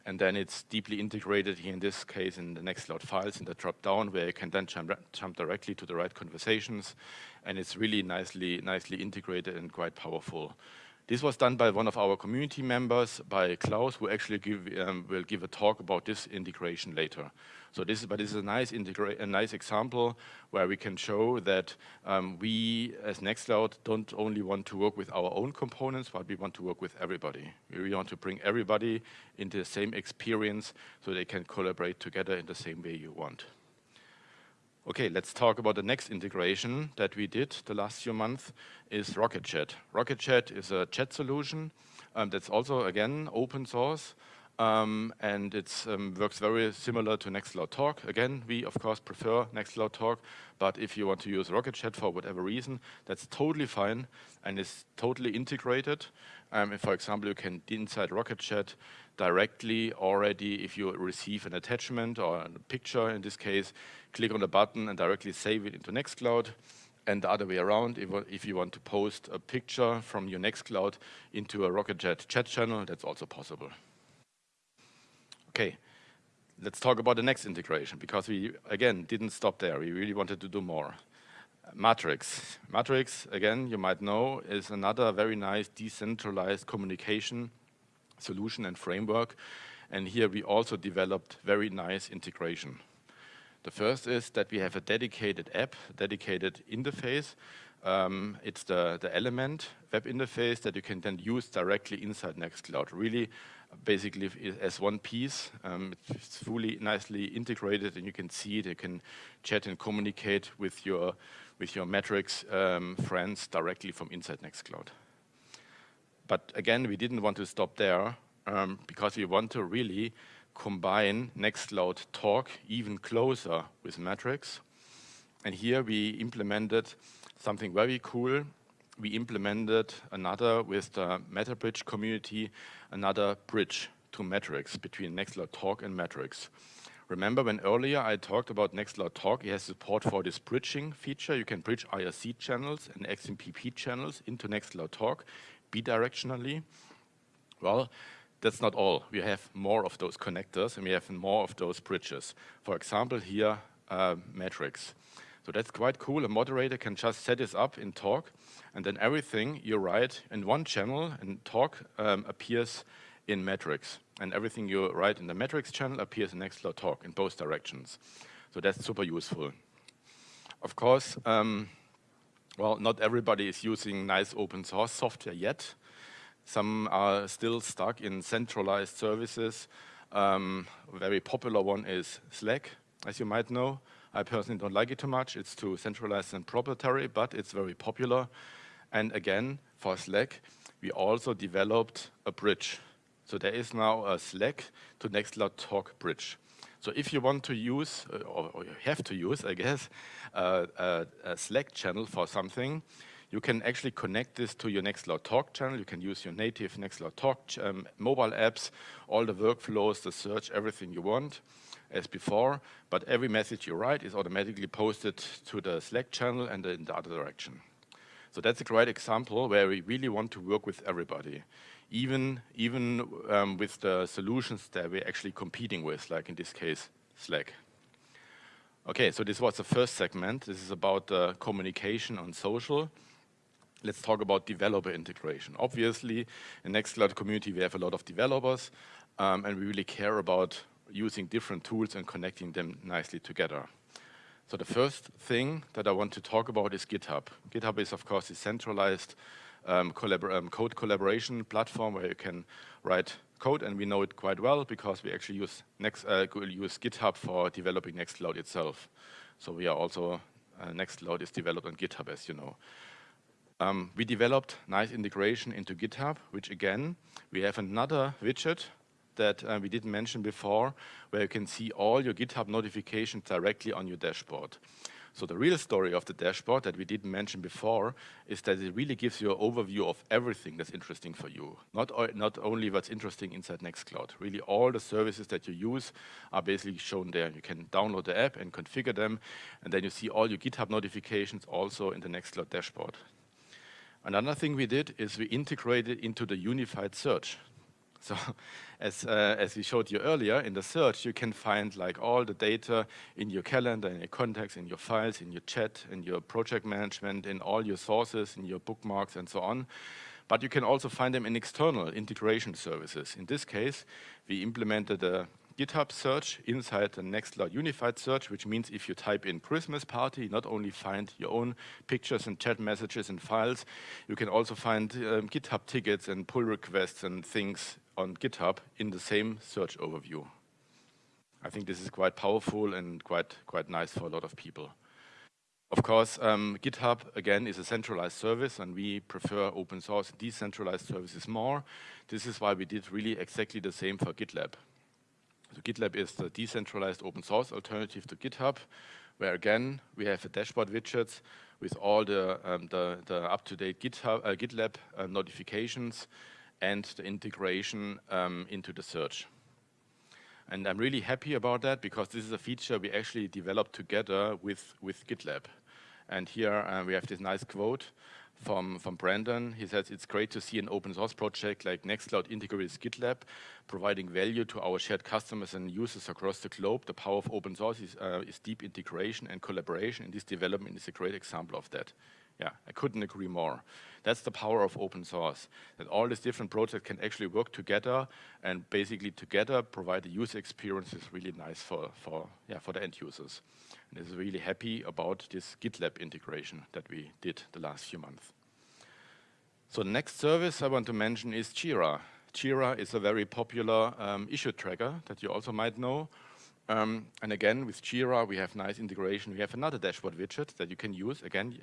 and then it's deeply integrated here in this case in the Nextcloud files in the drop-down where you can then jump, jump directly to the right conversations, and it's really nicely, nicely integrated and quite powerful. This was done by one of our community members, by Klaus, who actually give, um, will give a talk about this integration later. So this is, but this is a nice, a nice example where we can show that um, we, as Nextcloud, don't only want to work with our own components, but we want to work with everybody. We really want to bring everybody into the same experience so they can collaborate together in the same way you want. Okay, let's talk about the next integration that we did the last few months is Rocket Chat. Rocket Chat is a chat solution um, that's also, again, open source. Um, and it um, works very similar to Nextcloud Talk. Again, we of course prefer Nextcloud Talk, but if you want to use Rocket Chat for whatever reason, that's totally fine and is totally integrated. Um, for example, you can inside Rocket Chat directly already, if you receive an attachment or a picture in this case, click on the button and directly save it into Nextcloud. And the other way around, if, if you want to post a picture from your Nextcloud into a Rocket chat channel, that's also possible. Okay, let's talk about the next integration because we, again, didn't stop there. We really wanted to do more. Matrix. Matrix, again, you might know, is another very nice decentralized communication solution and framework. And here we also developed very nice integration. The first is that we have a dedicated app, dedicated interface. Um, it's the, the element web interface that you can then use directly inside Nextcloud. Really, basically as one piece. Um, it's fully nicely integrated and you can see it. You can chat and communicate with your with your Matrix um, friends directly from inside Nextcloud. But again, we didn't want to stop there um, because we want to really combine Nextcloud Talk even closer with Matrix. And here we implemented something very cool. We implemented another with the Matterbridge community, another bridge to Matrix between Nextcloud Talk and Matrix. Remember when earlier I talked about Nextcloud Talk, it has support for this bridging feature. You can bridge IRC channels and XMPP channels into Nextcloud Talk bidirectionally. Well, that's not all. We have more of those connectors and we have more of those bridges. For example, here, uh, Matrix. So that's quite cool. A moderator can just set this up in Talk and then everything you write in one channel in Talk um, appears in Matrix and everything you write in the Matrix channel appears in Nextcloud Talk in both directions. So that's super useful. Of course, um, well, not everybody is using nice open source software yet. Some are still stuck in centralized services. Um, a very popular one is Slack, as you might know. I personally don't like it too much. It's too centralized and proprietary, but it's very popular. And again, for Slack, we also developed a bridge. So there is now a Slack to Nextcloud Talk bridge. So if you want to use, uh, or, you have to use, I guess, uh, a, a, Slack channel for something, you can actually connect this to your Nextcloud Talk channel. You can use your native Nextcloud Talk um, mobile apps, all the workflows, the search, everything you want as before, but every message you write is automatically posted to the Slack channel and in the other direction. So that's a great example where we really want to work with everybody, even, even um, with the solutions that we're actually competing with, like in this case, Slack. Okay, so this was the first segment. This is about uh, communication on social. Let's talk about developer integration. Obviously, in Nextcloud community, we have a lot of developers, um, and we really care about using different tools and connecting them nicely together. So the first thing that I want to talk about is GitHub. GitHub is, of course, a centralized um, collabor um, code collaboration platform where you can write code, and we know it quite well because we actually use, Next, uh, use GitHub for developing Nextcloud itself. So we are also, uh, Nextcloud is developed on GitHub, as you know. Um, we developed nice integration into GitHub, which again, we have another widget that uh, we didn't mention before, where you can see all your GitHub notifications directly on your dashboard. So the real story of the dashboard that we didn't mention before is that it really gives you an overview of everything that's interesting for you. Not, not only what's interesting inside Nextcloud. Really all the services that you use are basically shown there. You can download the app and configure them, and then you see all your GitHub notifications also in the Nextcloud dashboard. Another thing we did is we integrated into the unified search. So [LAUGHS] as, uh, as we showed you earlier, in the search, you can find like all the data in your calendar, in your contacts, in your files, in your chat, in your project management, in all your sources, in your bookmarks, and so on. But you can also find them in external integration services. In this case, we implemented a GitHub search inside the Nextcloud Unified Search, which means if you type in Christmas party, not only find your own pictures and chat messages and files, you can also find um, GitHub tickets and pull requests and things on GitHub in the same search overview. I think this is quite powerful and quite, quite nice for a lot of people. Of course, um, GitHub, again, is a centralized service, and we prefer open source decentralized services more. This is why we did really exactly the same for GitLab. So GitLab is the decentralized open source alternative to GitHub, where again, we have a dashboard widgets with all the, um, the, the up-to-date uh, GitLab uh, notifications and the integration um, into the search. And I'm really happy about that because this is a feature we actually developed together with, with GitLab. And here uh, we have this nice quote from, from Brandon. He says, it's great to see an open source project like Nextcloud integrates GitLab, providing value to our shared customers and users across the globe. The power of open source is, uh, is deep integration and collaboration, and this development is a great example of that. Yeah, I couldn't agree more. That's the power of open source, that all these different projects can actually work together and basically together provide a user experience is really nice for, for, yeah, for the end users. And is really happy about this GitLab integration that we did the last few months. So the next service I want to mention is Jira. Jira is a very popular um, issue tracker that you also might know. Um, and again, with Jira, we have nice integration. We have another dashboard widget that you can use. Again,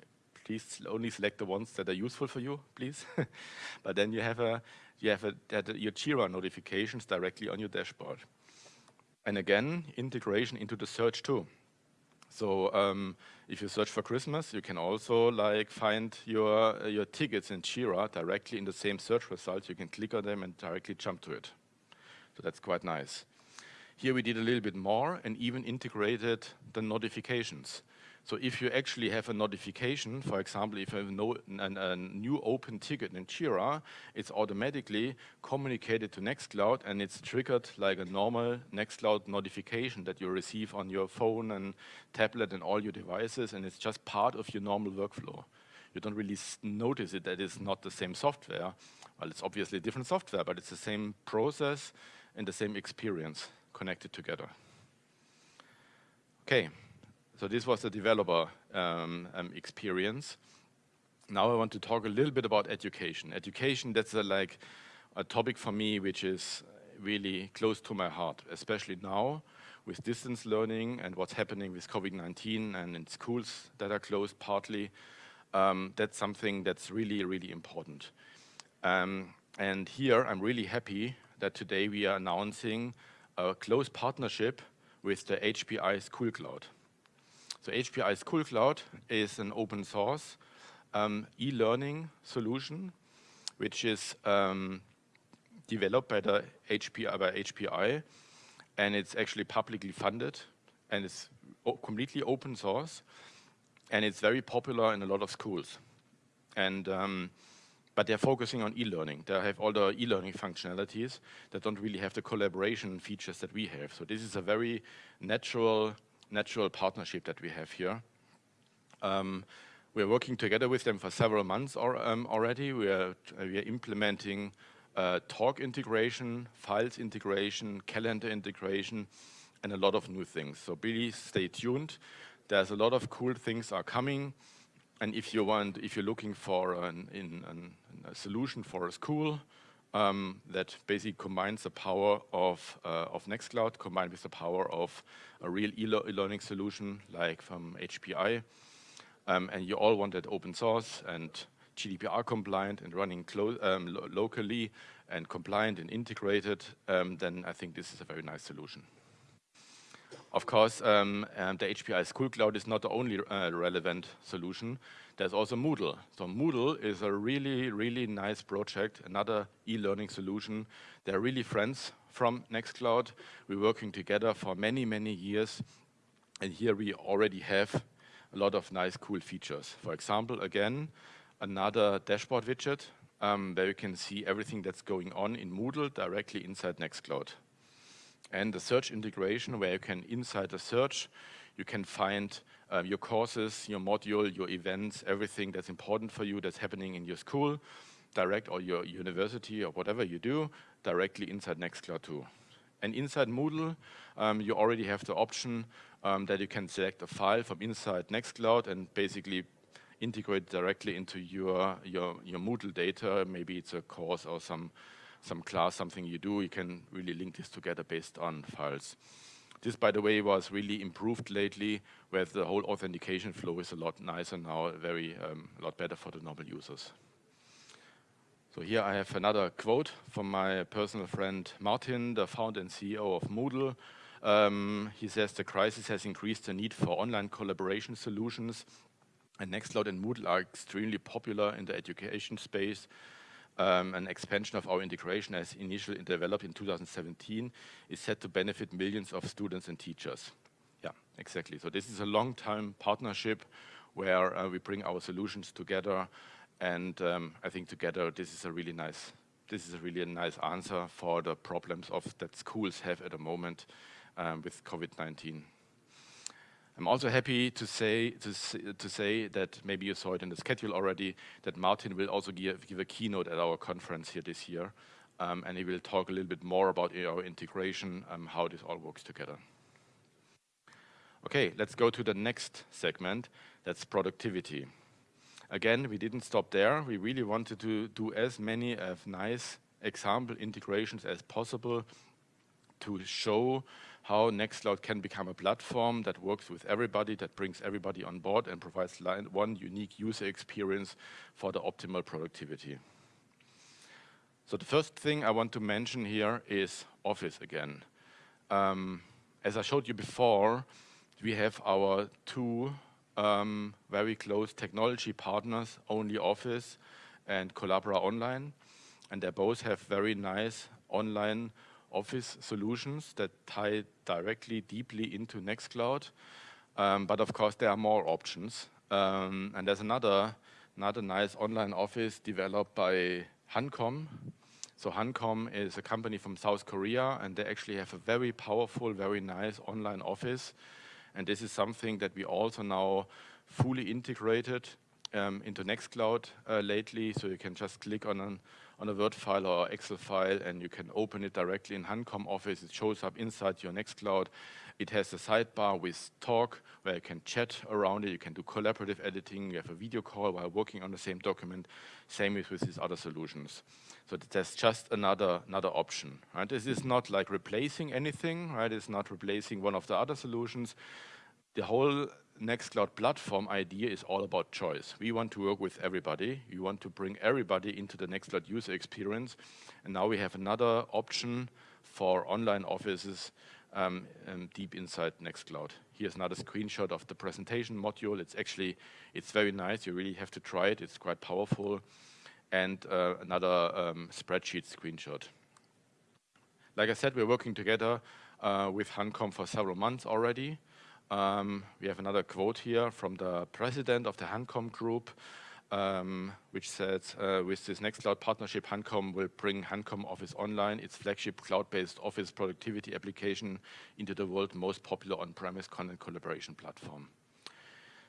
please only select the ones that are useful for you, please. [LAUGHS] but then you have a you have a, your Jira notifications directly on your dashboard. And again, integration into the search too. So um, if you search for Christmas, you can also like find your uh, your tickets in Jira directly in the same search result. You can click on them and directly jump to it. So that's quite nice. Here we did a little bit more and even integrated the notifications. So if you actually have a notification, for example, if you have no, an, a new open ticket in Jira, it's automatically communicated to Nextcloud and it's triggered like a normal Nextcloud notification that you receive on your phone and tablet and all your devices and it's just part of your normal workflow. You don't really notice it that it's not the same software. Well, it's obviously different software, but it's the same process and the same experience connected together. Okay. So this was the developer um, um, experience. now I want to talk a little bit about education. Education, that's a, like a topic for me which is really close to my heart, especially now with distance learning and what's happening with COVID-19 and in schools that are closed partly. Um, that's something that's really, really important. Um, and here I'm really happy that today we are announcing a close partnership with the HPI School Cloud. So HPI School Cloud is an open source um, e-learning solution, which is um, developed by the HPI, by HPI, and it's actually publicly funded, and it's completely open source, and it's very popular in a lot of schools. And um, but they're focusing on e-learning. They have all the e-learning functionalities that don't really have the collaboration features that we have. So this is a very natural, natural partnership that we have here. Um, we're working together with them for several months or, um, already. We are, we are implementing uh, talk integration, files integration, calendar integration, and a lot of new things. So please stay tuned. There's a lot of cool things are coming. And if you want, if you're looking for an, in, an, a solution for a school um, that basically combines the power of, uh, of Nextcloud combined with the power of a real e-learning solution like from HPI, um, and you all want that open source and GDPR compliant and running um, lo locally and compliant and integrated, um, then I think this is a very nice solution. Of course, um, um the HPI School Cloud is not the only uh, relevant solution. There's also Moodle. So Moodle is a really, really nice project, another e-learning solution. They're really friends from Nextcloud. We're working together for many, many years. And here we already have a lot of nice, cool features. For example, again, another dashboard widget um, where you can see everything that's going on in Moodle directly inside Nextcloud. And the search integration where you can, inside the search, you can find uh, your courses, your module, your events, everything that's important for you that's happening in your school, direct or your university or whatever you do, directly inside Nextcloud too. And inside Moodle, um, you already have the option um, that you can select a file from inside Nextcloud and basically integrate directly into your, your, your Moodle data. Maybe it's a course or some, some class, something you do. You can really link this together based on files. This, by the way, was really improved lately, where the whole authentication flow is a lot nicer now, very um, a lot better for the normal users. So here I have another quote from my personal friend Martin, the founder and CEO of Moodle. Um, he says the crisis has increased the need for online collaboration solutions and Nextcloud and Moodle are extremely popular in the education space. Um, an expansion of our integration as initially developed in 2017 is set to benefit millions of students and teachers. Yeah, exactly. So this is a long-time partnership where uh, we bring our solutions together and um, I think together this is a really nice this is a really a nice answer for the problems of that schools have at the moment um, with COVID-19. I'm also happy to say, to, to say that maybe you saw it in the schedule already, that Martin will also give, give a keynote at our conference here this year. Um, and he will talk a little bit more about our integration, um, how this all works together. Okay, let's go to the next segment, that's productivity. Again, we didn't stop there. We really wanted to do as many of nice example integrations as possible to show how Nextcloud can become a platform that works with everybody, that brings everybody on board and provides one unique user experience for the optimal productivity. So the first thing I want to mention here is Office again. Um, as I showed you before, we have our two um, very close technology partners, Only Office and Collabora Online. And they both have very nice online Office solutions that tie directly deeply into Nextcloud. Um, but of course, there are more options. Um, and there's another, another nice online office developed by Hancom. So Hancom is a company from South Korea, and they actually have a very powerful, very nice online office and this is something that we also now fully integrated um, into Nextcloud uh, lately, so you can just click on an on a Word file or Excel file and you can open it directly in Hancom Office. It shows up inside your Nextcloud. It has a sidebar with talk where you can chat around it. You can do collaborative editing. You have a video call while working on the same document. Same with, with these other solutions. So that's just another another option. Right? This is not like replacing anything. Right? It's not replacing one of the other solutions. The whole Nextcloud platform idea is all about choice. We want to work with everybody. We want to bring everybody into the Nextcloud user experience. And now we have another option for online offices um, um, deep inside Nextcloud. Here's another screenshot of the presentation module. It's actually, it's very nice. You really have to try it. It's quite powerful. And uh, another um, spreadsheet screenshot. Like I said, we're working together uh, with Hancom for several months already. Um, we have another quote here from the president of the Hancom group, um, which says, uh, with this Nextcloud partnership, Hancom will bring Hancom Office Online, its flagship cloud-based office productivity application, into the world's most popular on-premise content collaboration platform.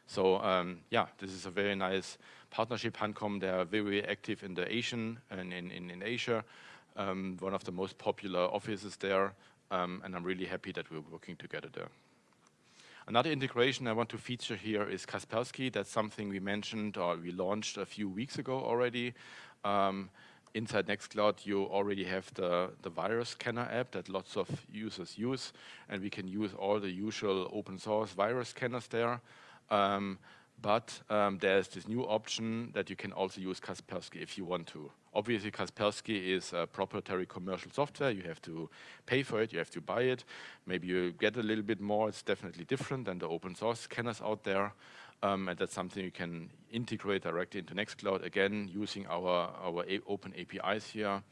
So um, yeah, this is a very nice partnership. Hancom, they are very active in the Asian and in, in, in Asia, um, one of the most popular offices there, um, and I'm really happy that we're working together there. Another integration I want to feature here is Kaspersky. That's something we mentioned or we launched a few weeks ago already. Um, inside Nextcloud, you already have the, the virus scanner app that lots of users use, and we can use all the usual open source virus scanners there. Um, but um, there's this new option that you can also use Kaspersky if you want to. Obviously, Kaspersky is a proprietary commercial software. You have to pay for it, you have to buy it. Maybe you get a little bit more. It's definitely different than the open source scanners out there. Um, and that's something you can integrate directly into Nextcloud, again, using our, our open APIs here.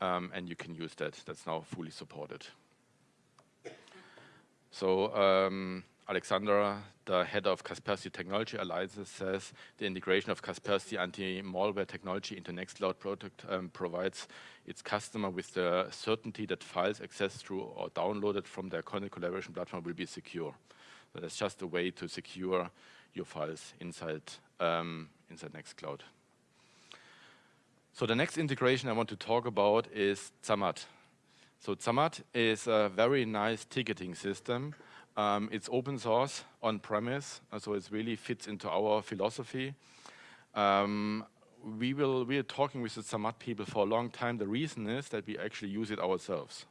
Um, and you can use that. That's now fully supported. So um, Alexander, the head of Kaspersky Technology Alliances, says the integration of Kaspersky anti-malware technology into Nextcloud product um, provides its customer with the certainty that files accessed through or downloaded from their content collaboration platform will be secure. So that's just a way to secure your files inside, um, inside Nextcloud. So the next integration I want to talk about is Zammad. So Zammad is a very nice ticketing system um, it's open source on premise, so it really fits into our philosophy. Um, we will we are talking with the Zammad people for a long time. The reason is that we actually use it ourselves.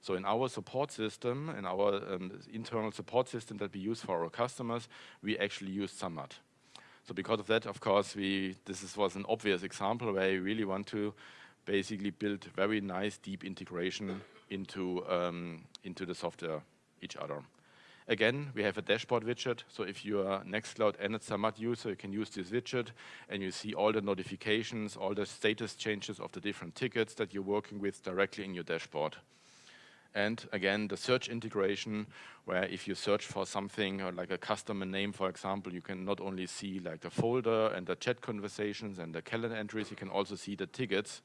So in our support system, in our um, internal support system that we use for our customers, we actually use Zammad. So because of that, of course, we this is, was an obvious example where we really want to basically build very nice deep integration into um, into the software each other. Again, we have a dashboard widget. So if you are Nextcloud and a Zammad user, you can use this widget and you see all the notifications, all the status changes of the different tickets that you're working with directly in your dashboard. And again, the search integration, where if you search for something or like a customer name, for example, you can not only see like the folder and the chat conversations and the calendar entries, you can also see the tickets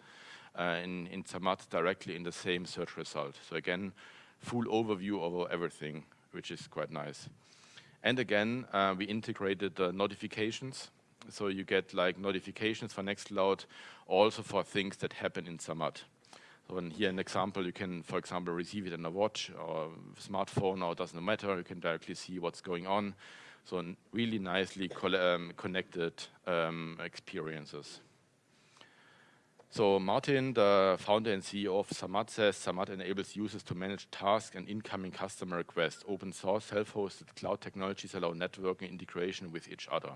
uh, in, in directly in the same search result. So again, full overview of everything which is quite nice. And again, uh, we integrated the notifications. So you get like notifications for Nextcloud also for things that happen in Zammad. So in here an example, you can, for example, receive it in a watch or smartphone or it doesn't matter. You can directly see what's going on. So really nicely um, connected um, experiences. So Martin, the founder and CEO of Zammad says Zammad enables users to manage tasks and incoming customer requests. Open source, self-hosted cloud technologies allow networking integration with each other.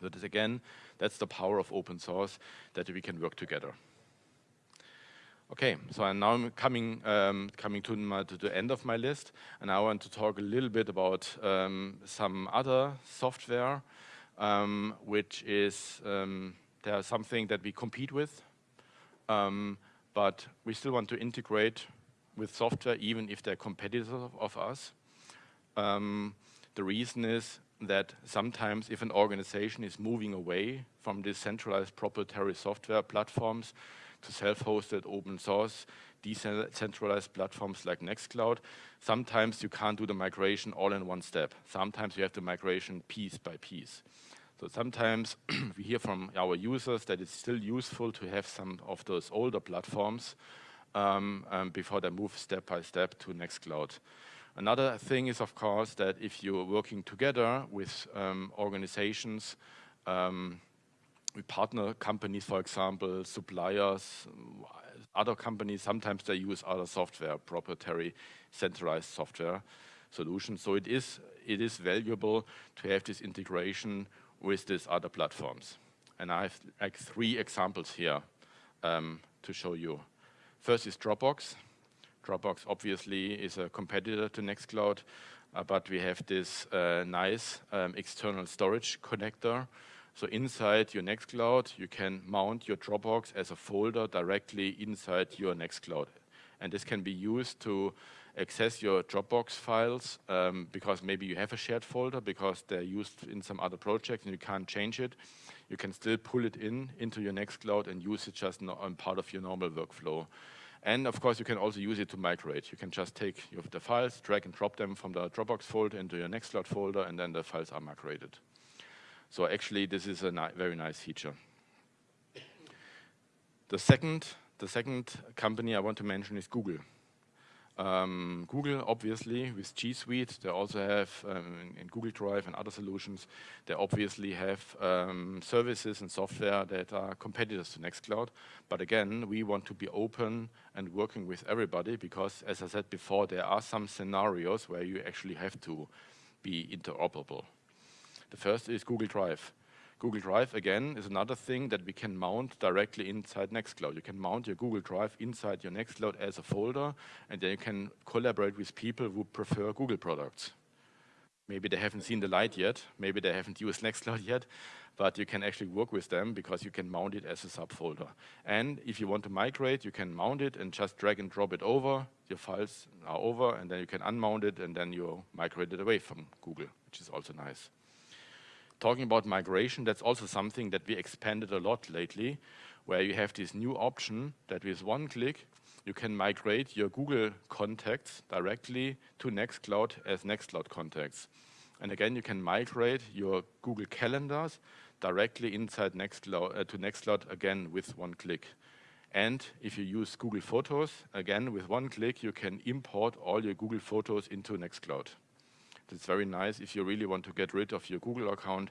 That again, that's the power of open source, that we can work together. Okay, so I'm now coming um, coming to, my, to, the end of my list, and I want to talk a little bit about um, some other software, um, which is um, there's something that we compete with, um, but we still want to integrate with software even if they're competitors of us. Um, the reason is that sometimes if an organization is moving away from decentralized proprietary software platforms to self-hosted open source decentralized platforms like Nextcloud, sometimes you can't do the migration all in one step. Sometimes you have the migration piece by piece. So sometimes [CLEARS THROAT] we hear from our users that it's still useful to have some of those older platforms um, um, before they move step by step to Nextcloud. Another thing is, of course, that if you're working together with um, organizations, um, with partner companies, for example, suppliers, other companies, sometimes they use other software, proprietary centralized software solutions. So it is, it is valuable to have this integration with these other platforms. And I have like three examples here um, to show you. First is Dropbox. Dropbox obviously is a competitor to Nextcloud, uh, but we have this uh, nice um, external storage connector. So inside your Nextcloud, you can mount your Dropbox as a folder directly inside your Nextcloud. And this can be used to access your Dropbox files um, because maybe you have a shared folder because they're used in some other project and you can't change it. You can still pull it in into your Nextcloud and use it just on part of your normal workflow. And of course, you can also use it to migrate. You can just take your, the files, drag and drop them from the Dropbox folder into your Nextcloud folder, and then the files are migrated. So actually, this is a ni very nice feature. The second, the second company I want to mention is Google. Um, Google, obviously, with G Suite, they also have, um, in, Google Drive and other solutions, they obviously have um, services and software that are competitors to Nextcloud. But again, we want to be open and working with everybody because, as I said before, there are some scenarios where you actually have to be interoperable. The first is Google Drive. Google Drive, again, is another thing that we can mount directly inside Nextcloud. You can mount your Google Drive inside your Nextcloud as a folder, and then you can collaborate with people who prefer Google products. Maybe they haven't seen the light yet, maybe they haven't used [LAUGHS] Nextcloud yet, but you can actually work with them because you can mount it as a subfolder. And if you want to migrate, you can mount it and just drag and drop it over. Your files are over, and then you can unmount it, and then you migrate it away from Google, which is also nice talking about migration, that's also something that we expanded a lot lately, where you have this new option that with one click, you can migrate your Google contacts directly to Nextcloud as Nextcloud contacts. And again, you can migrate your Google calendars directly inside Nextcloud, uh, to Nextcloud again with one click. And if you use Google Photos, again, with one click, you can import all your Google Photos into Nextcloud. It's very nice if you really want to get rid of your Google account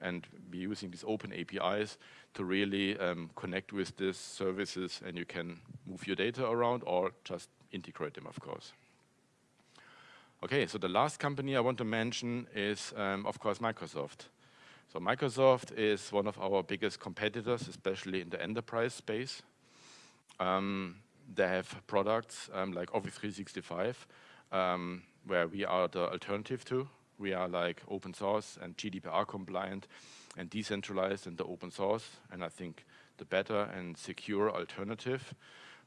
and be using these open APIs to really um, connect with these services and you can move your data around or just integrate them, of course. Okay, so the last company I want to mention is, um, of course, Microsoft. So Microsoft is one of our biggest competitors, especially in the enterprise space. Um, they have products um, like Office 365, um, where we are the alternative to. We are like open source and GDPR compliant and decentralized and the open source, and I think the better and secure alternative.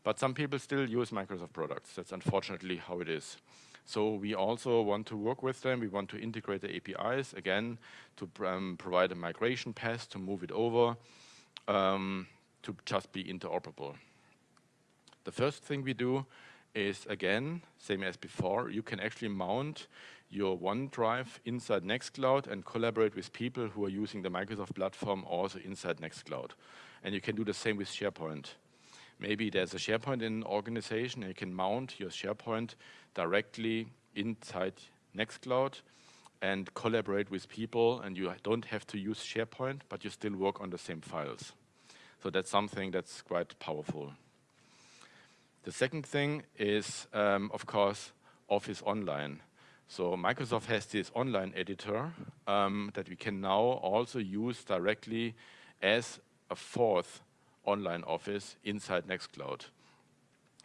But some people still use Microsoft products. That's unfortunately how it is. So we also want to work with them. We want to integrate the APIs, again, to um, provide a migration path to move it over, um, to just be interoperable. The first thing we do is again, same as before, you can actually mount your OneDrive inside Nextcloud and collaborate with people who are using the Microsoft platform also inside Nextcloud. And you can do the same with SharePoint. Maybe there's a SharePoint in an organization and you can mount your SharePoint directly inside Nextcloud and collaborate with people and you don't have to use SharePoint, but you still work on the same files. So that's something that's quite powerful. The second thing is, um, of course, Office Online. So Microsoft has this online editor um, that we can now also use directly as a fourth online office inside Nextcloud.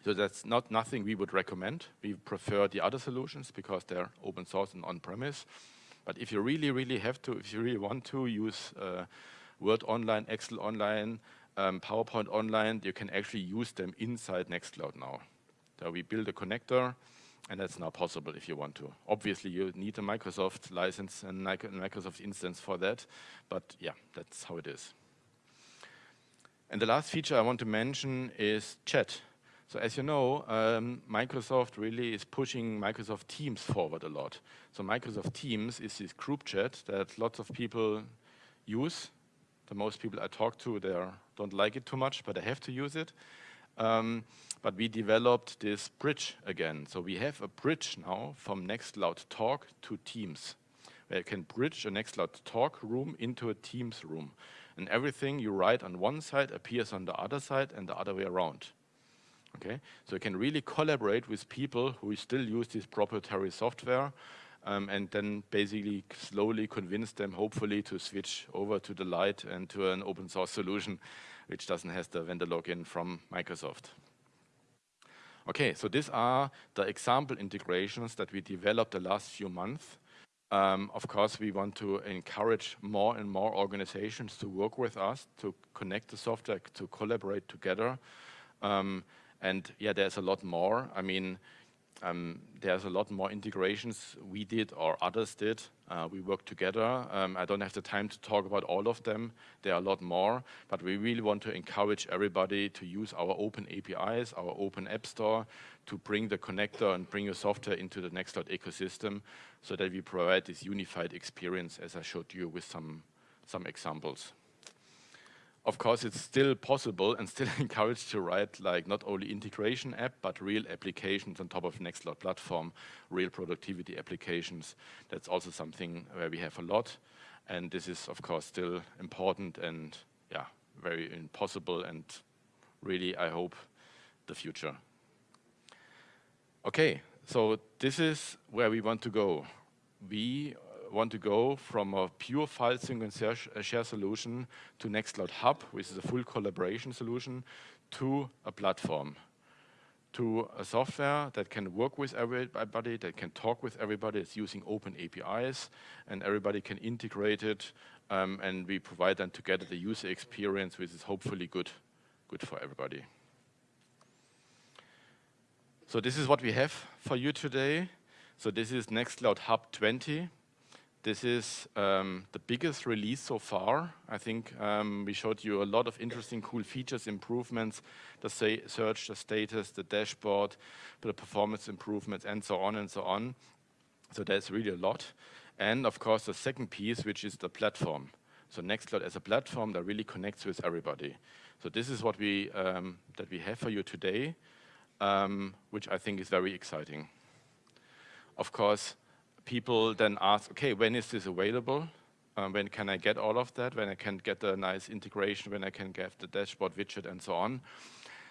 So that's not nothing we would recommend. We prefer the other solutions because they're open source and on-premise. But if you really, really have to, if you really want to use uh, Word Online, Excel Online, um, PowerPoint Online, you can actually use them inside Nextcloud now. So we build a connector, and that's now possible if you want to. Obviously, you need a Microsoft license and Microsoft instance for that, but yeah, that's how it is. And the last feature I want to mention is chat. So as you know, um, Microsoft really is pushing Microsoft Teams forward a lot. So Microsoft Teams is this group chat that lots of people use. The most people I talk to, they don't like it too much, but they have to use it. Um, but we developed this bridge again. So we have a bridge now from Nextcloud Talk to Teams, where you can bridge a Nextcloud Talk room into a Teams room. And everything you write on one side appears on the other side and the other way around. Okay, so you can really collaborate with people who still use this proprietary software um, and then basically slowly convince them, hopefully, to switch over to the light and to an open source solution which doesn't have the vendor login from Microsoft. Okay, so these are the example integrations that we developed the last few months. Um, of course, we want to encourage more and more organizations to work with us, to connect the software, to collaborate together. Um, and yeah, there's a lot more. I mean, um, there's a lot more integrations we did or others did. Uh, we worked together. Um, I don't have the time to talk about all of them. There are a lot more, but we really want to encourage everybody to use our open APIs, our open app store, to bring the connector and bring your software into the Nextcloud ecosystem so that we provide this unified experience as I showed you with some, some examples of course, it's still possible and still [LAUGHS] encouraged to write like not only integration app, but real applications on top of Nextcloud platform, real productivity applications. That's also something where we have a lot. And this is, of course, still important and yeah, very impossible and really, I hope, the future. Okay, so this is where we want to go. We want to go from a pure file sync and share, uh, share solution to Nextcloud Hub, which is a full collaboration solution, to a platform, to a software that can work with everybody, that can talk with everybody, it's using open APIs, and everybody can integrate it, um, and we provide them together the user experience, which is hopefully good, good for everybody. So this is what we have for you today. So this is Nextcloud Hub 20. This is um, the biggest release so far. I think um, we showed you a lot of interesting, cool features, improvements, the search, the status, the dashboard, the performance improvements, and so on and so on. So there's really a lot. And of course, the second piece, which is the platform. So Nextcloud as a platform that really connects with everybody. So this is what we um, that we have for you today, um, which I think is very exciting. Of course, people then ask, okay, when is this available? Um, when can I get all of that? When I can get the nice integration, when I can get the dashboard widget and so on.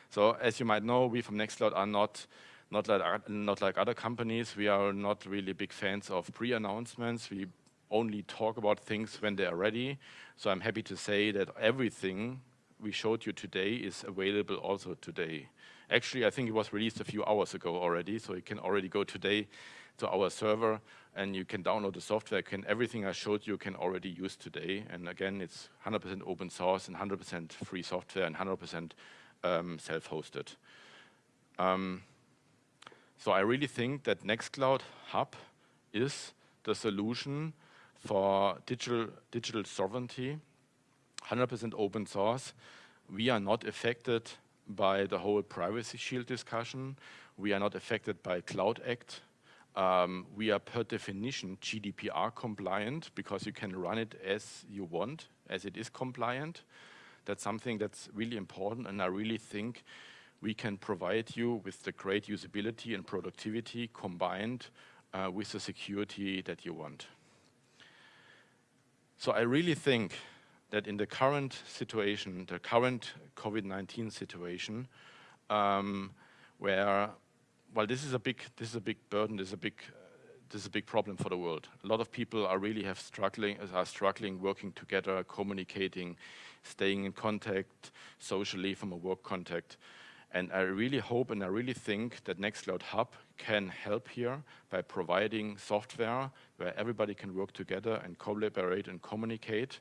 So as you might know, we from Nextcloud are not not like, not like other companies. We are not really big fans of pre-announcements. We only talk about things when they are ready. So I'm happy to say that everything we showed you today is available also today. Actually, I think it was released a few hours ago already, so you can already go today to our server and you can download the software. Can everything I showed you can already use today. And again, it's 100% open source and 100% free software and 100% um, self-hosted. Um, so I really think that Nextcloud Hub is the solution for digital, digital sovereignty, 100% open source. We are not affected by the whole privacy shield discussion. We are not affected by Cloud Act um, we are per definition GDPR compliant because you can run it as you want, as it is compliant. That's something that's really important and I really think we can provide you with the great usability and productivity combined uh, with the security that you want. So I really think that in the current situation, the current COVID-19 situation, um, where well, this is a big this is a big burden. This is a big uh, this is a big problem for the world. A lot of people are really have struggling are struggling working together, communicating, staying in contact socially from a work contact. And I really hope and I really think that Nextcloud Hub can help here by providing software where everybody can work together and collaborate and communicate.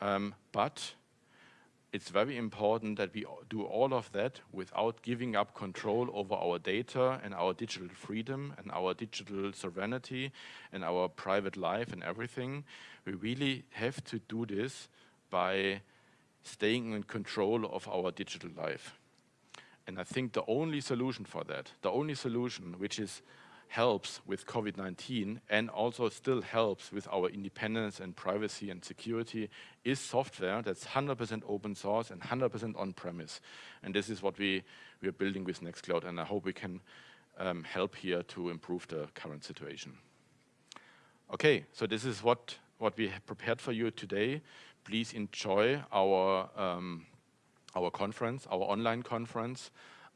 Um, but it's very important that we do all of that without giving up control over our data and our digital freedom and our digital sovereignty and our private life and everything. We really have to do this by staying in control of our digital life. And I think the only solution for that, the only solution which is helps with COVID-19 and also still helps with our independence and privacy and security is software that's 100% open source and 100% on-premise. And this is what we, we are building with Nextcloud and I hope we can um, help here to improve the current situation. Okay, so this is what, what we have prepared for you today. Please enjoy our, um, our conference, our online conference.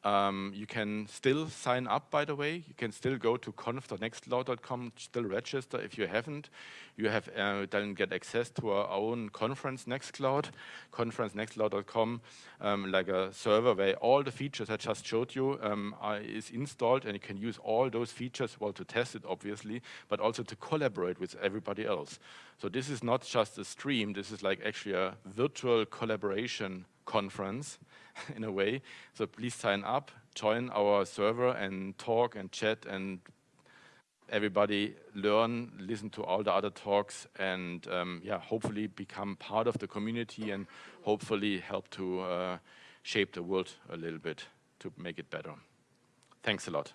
Um, you can still sign up, by the way. You can still go to conf.nextcloud.com, still register if you haven't. You have uh, then get access to our own conference Nextcloud, conference.nextcloud.com, um, like a server where all the features I just showed you um, are, is installed and you can use all those features, well, to test it, obviously, but also to collaborate with everybody else. So this is not just a stream, this is like actually a virtual collaboration conference [LAUGHS] in a way. So please sign up, join our server and talk and chat and everybody learn, listen to all the other talks and um, yeah, hopefully become part of the community and hopefully help to uh, shape the world a little bit to make it better. Thanks a lot.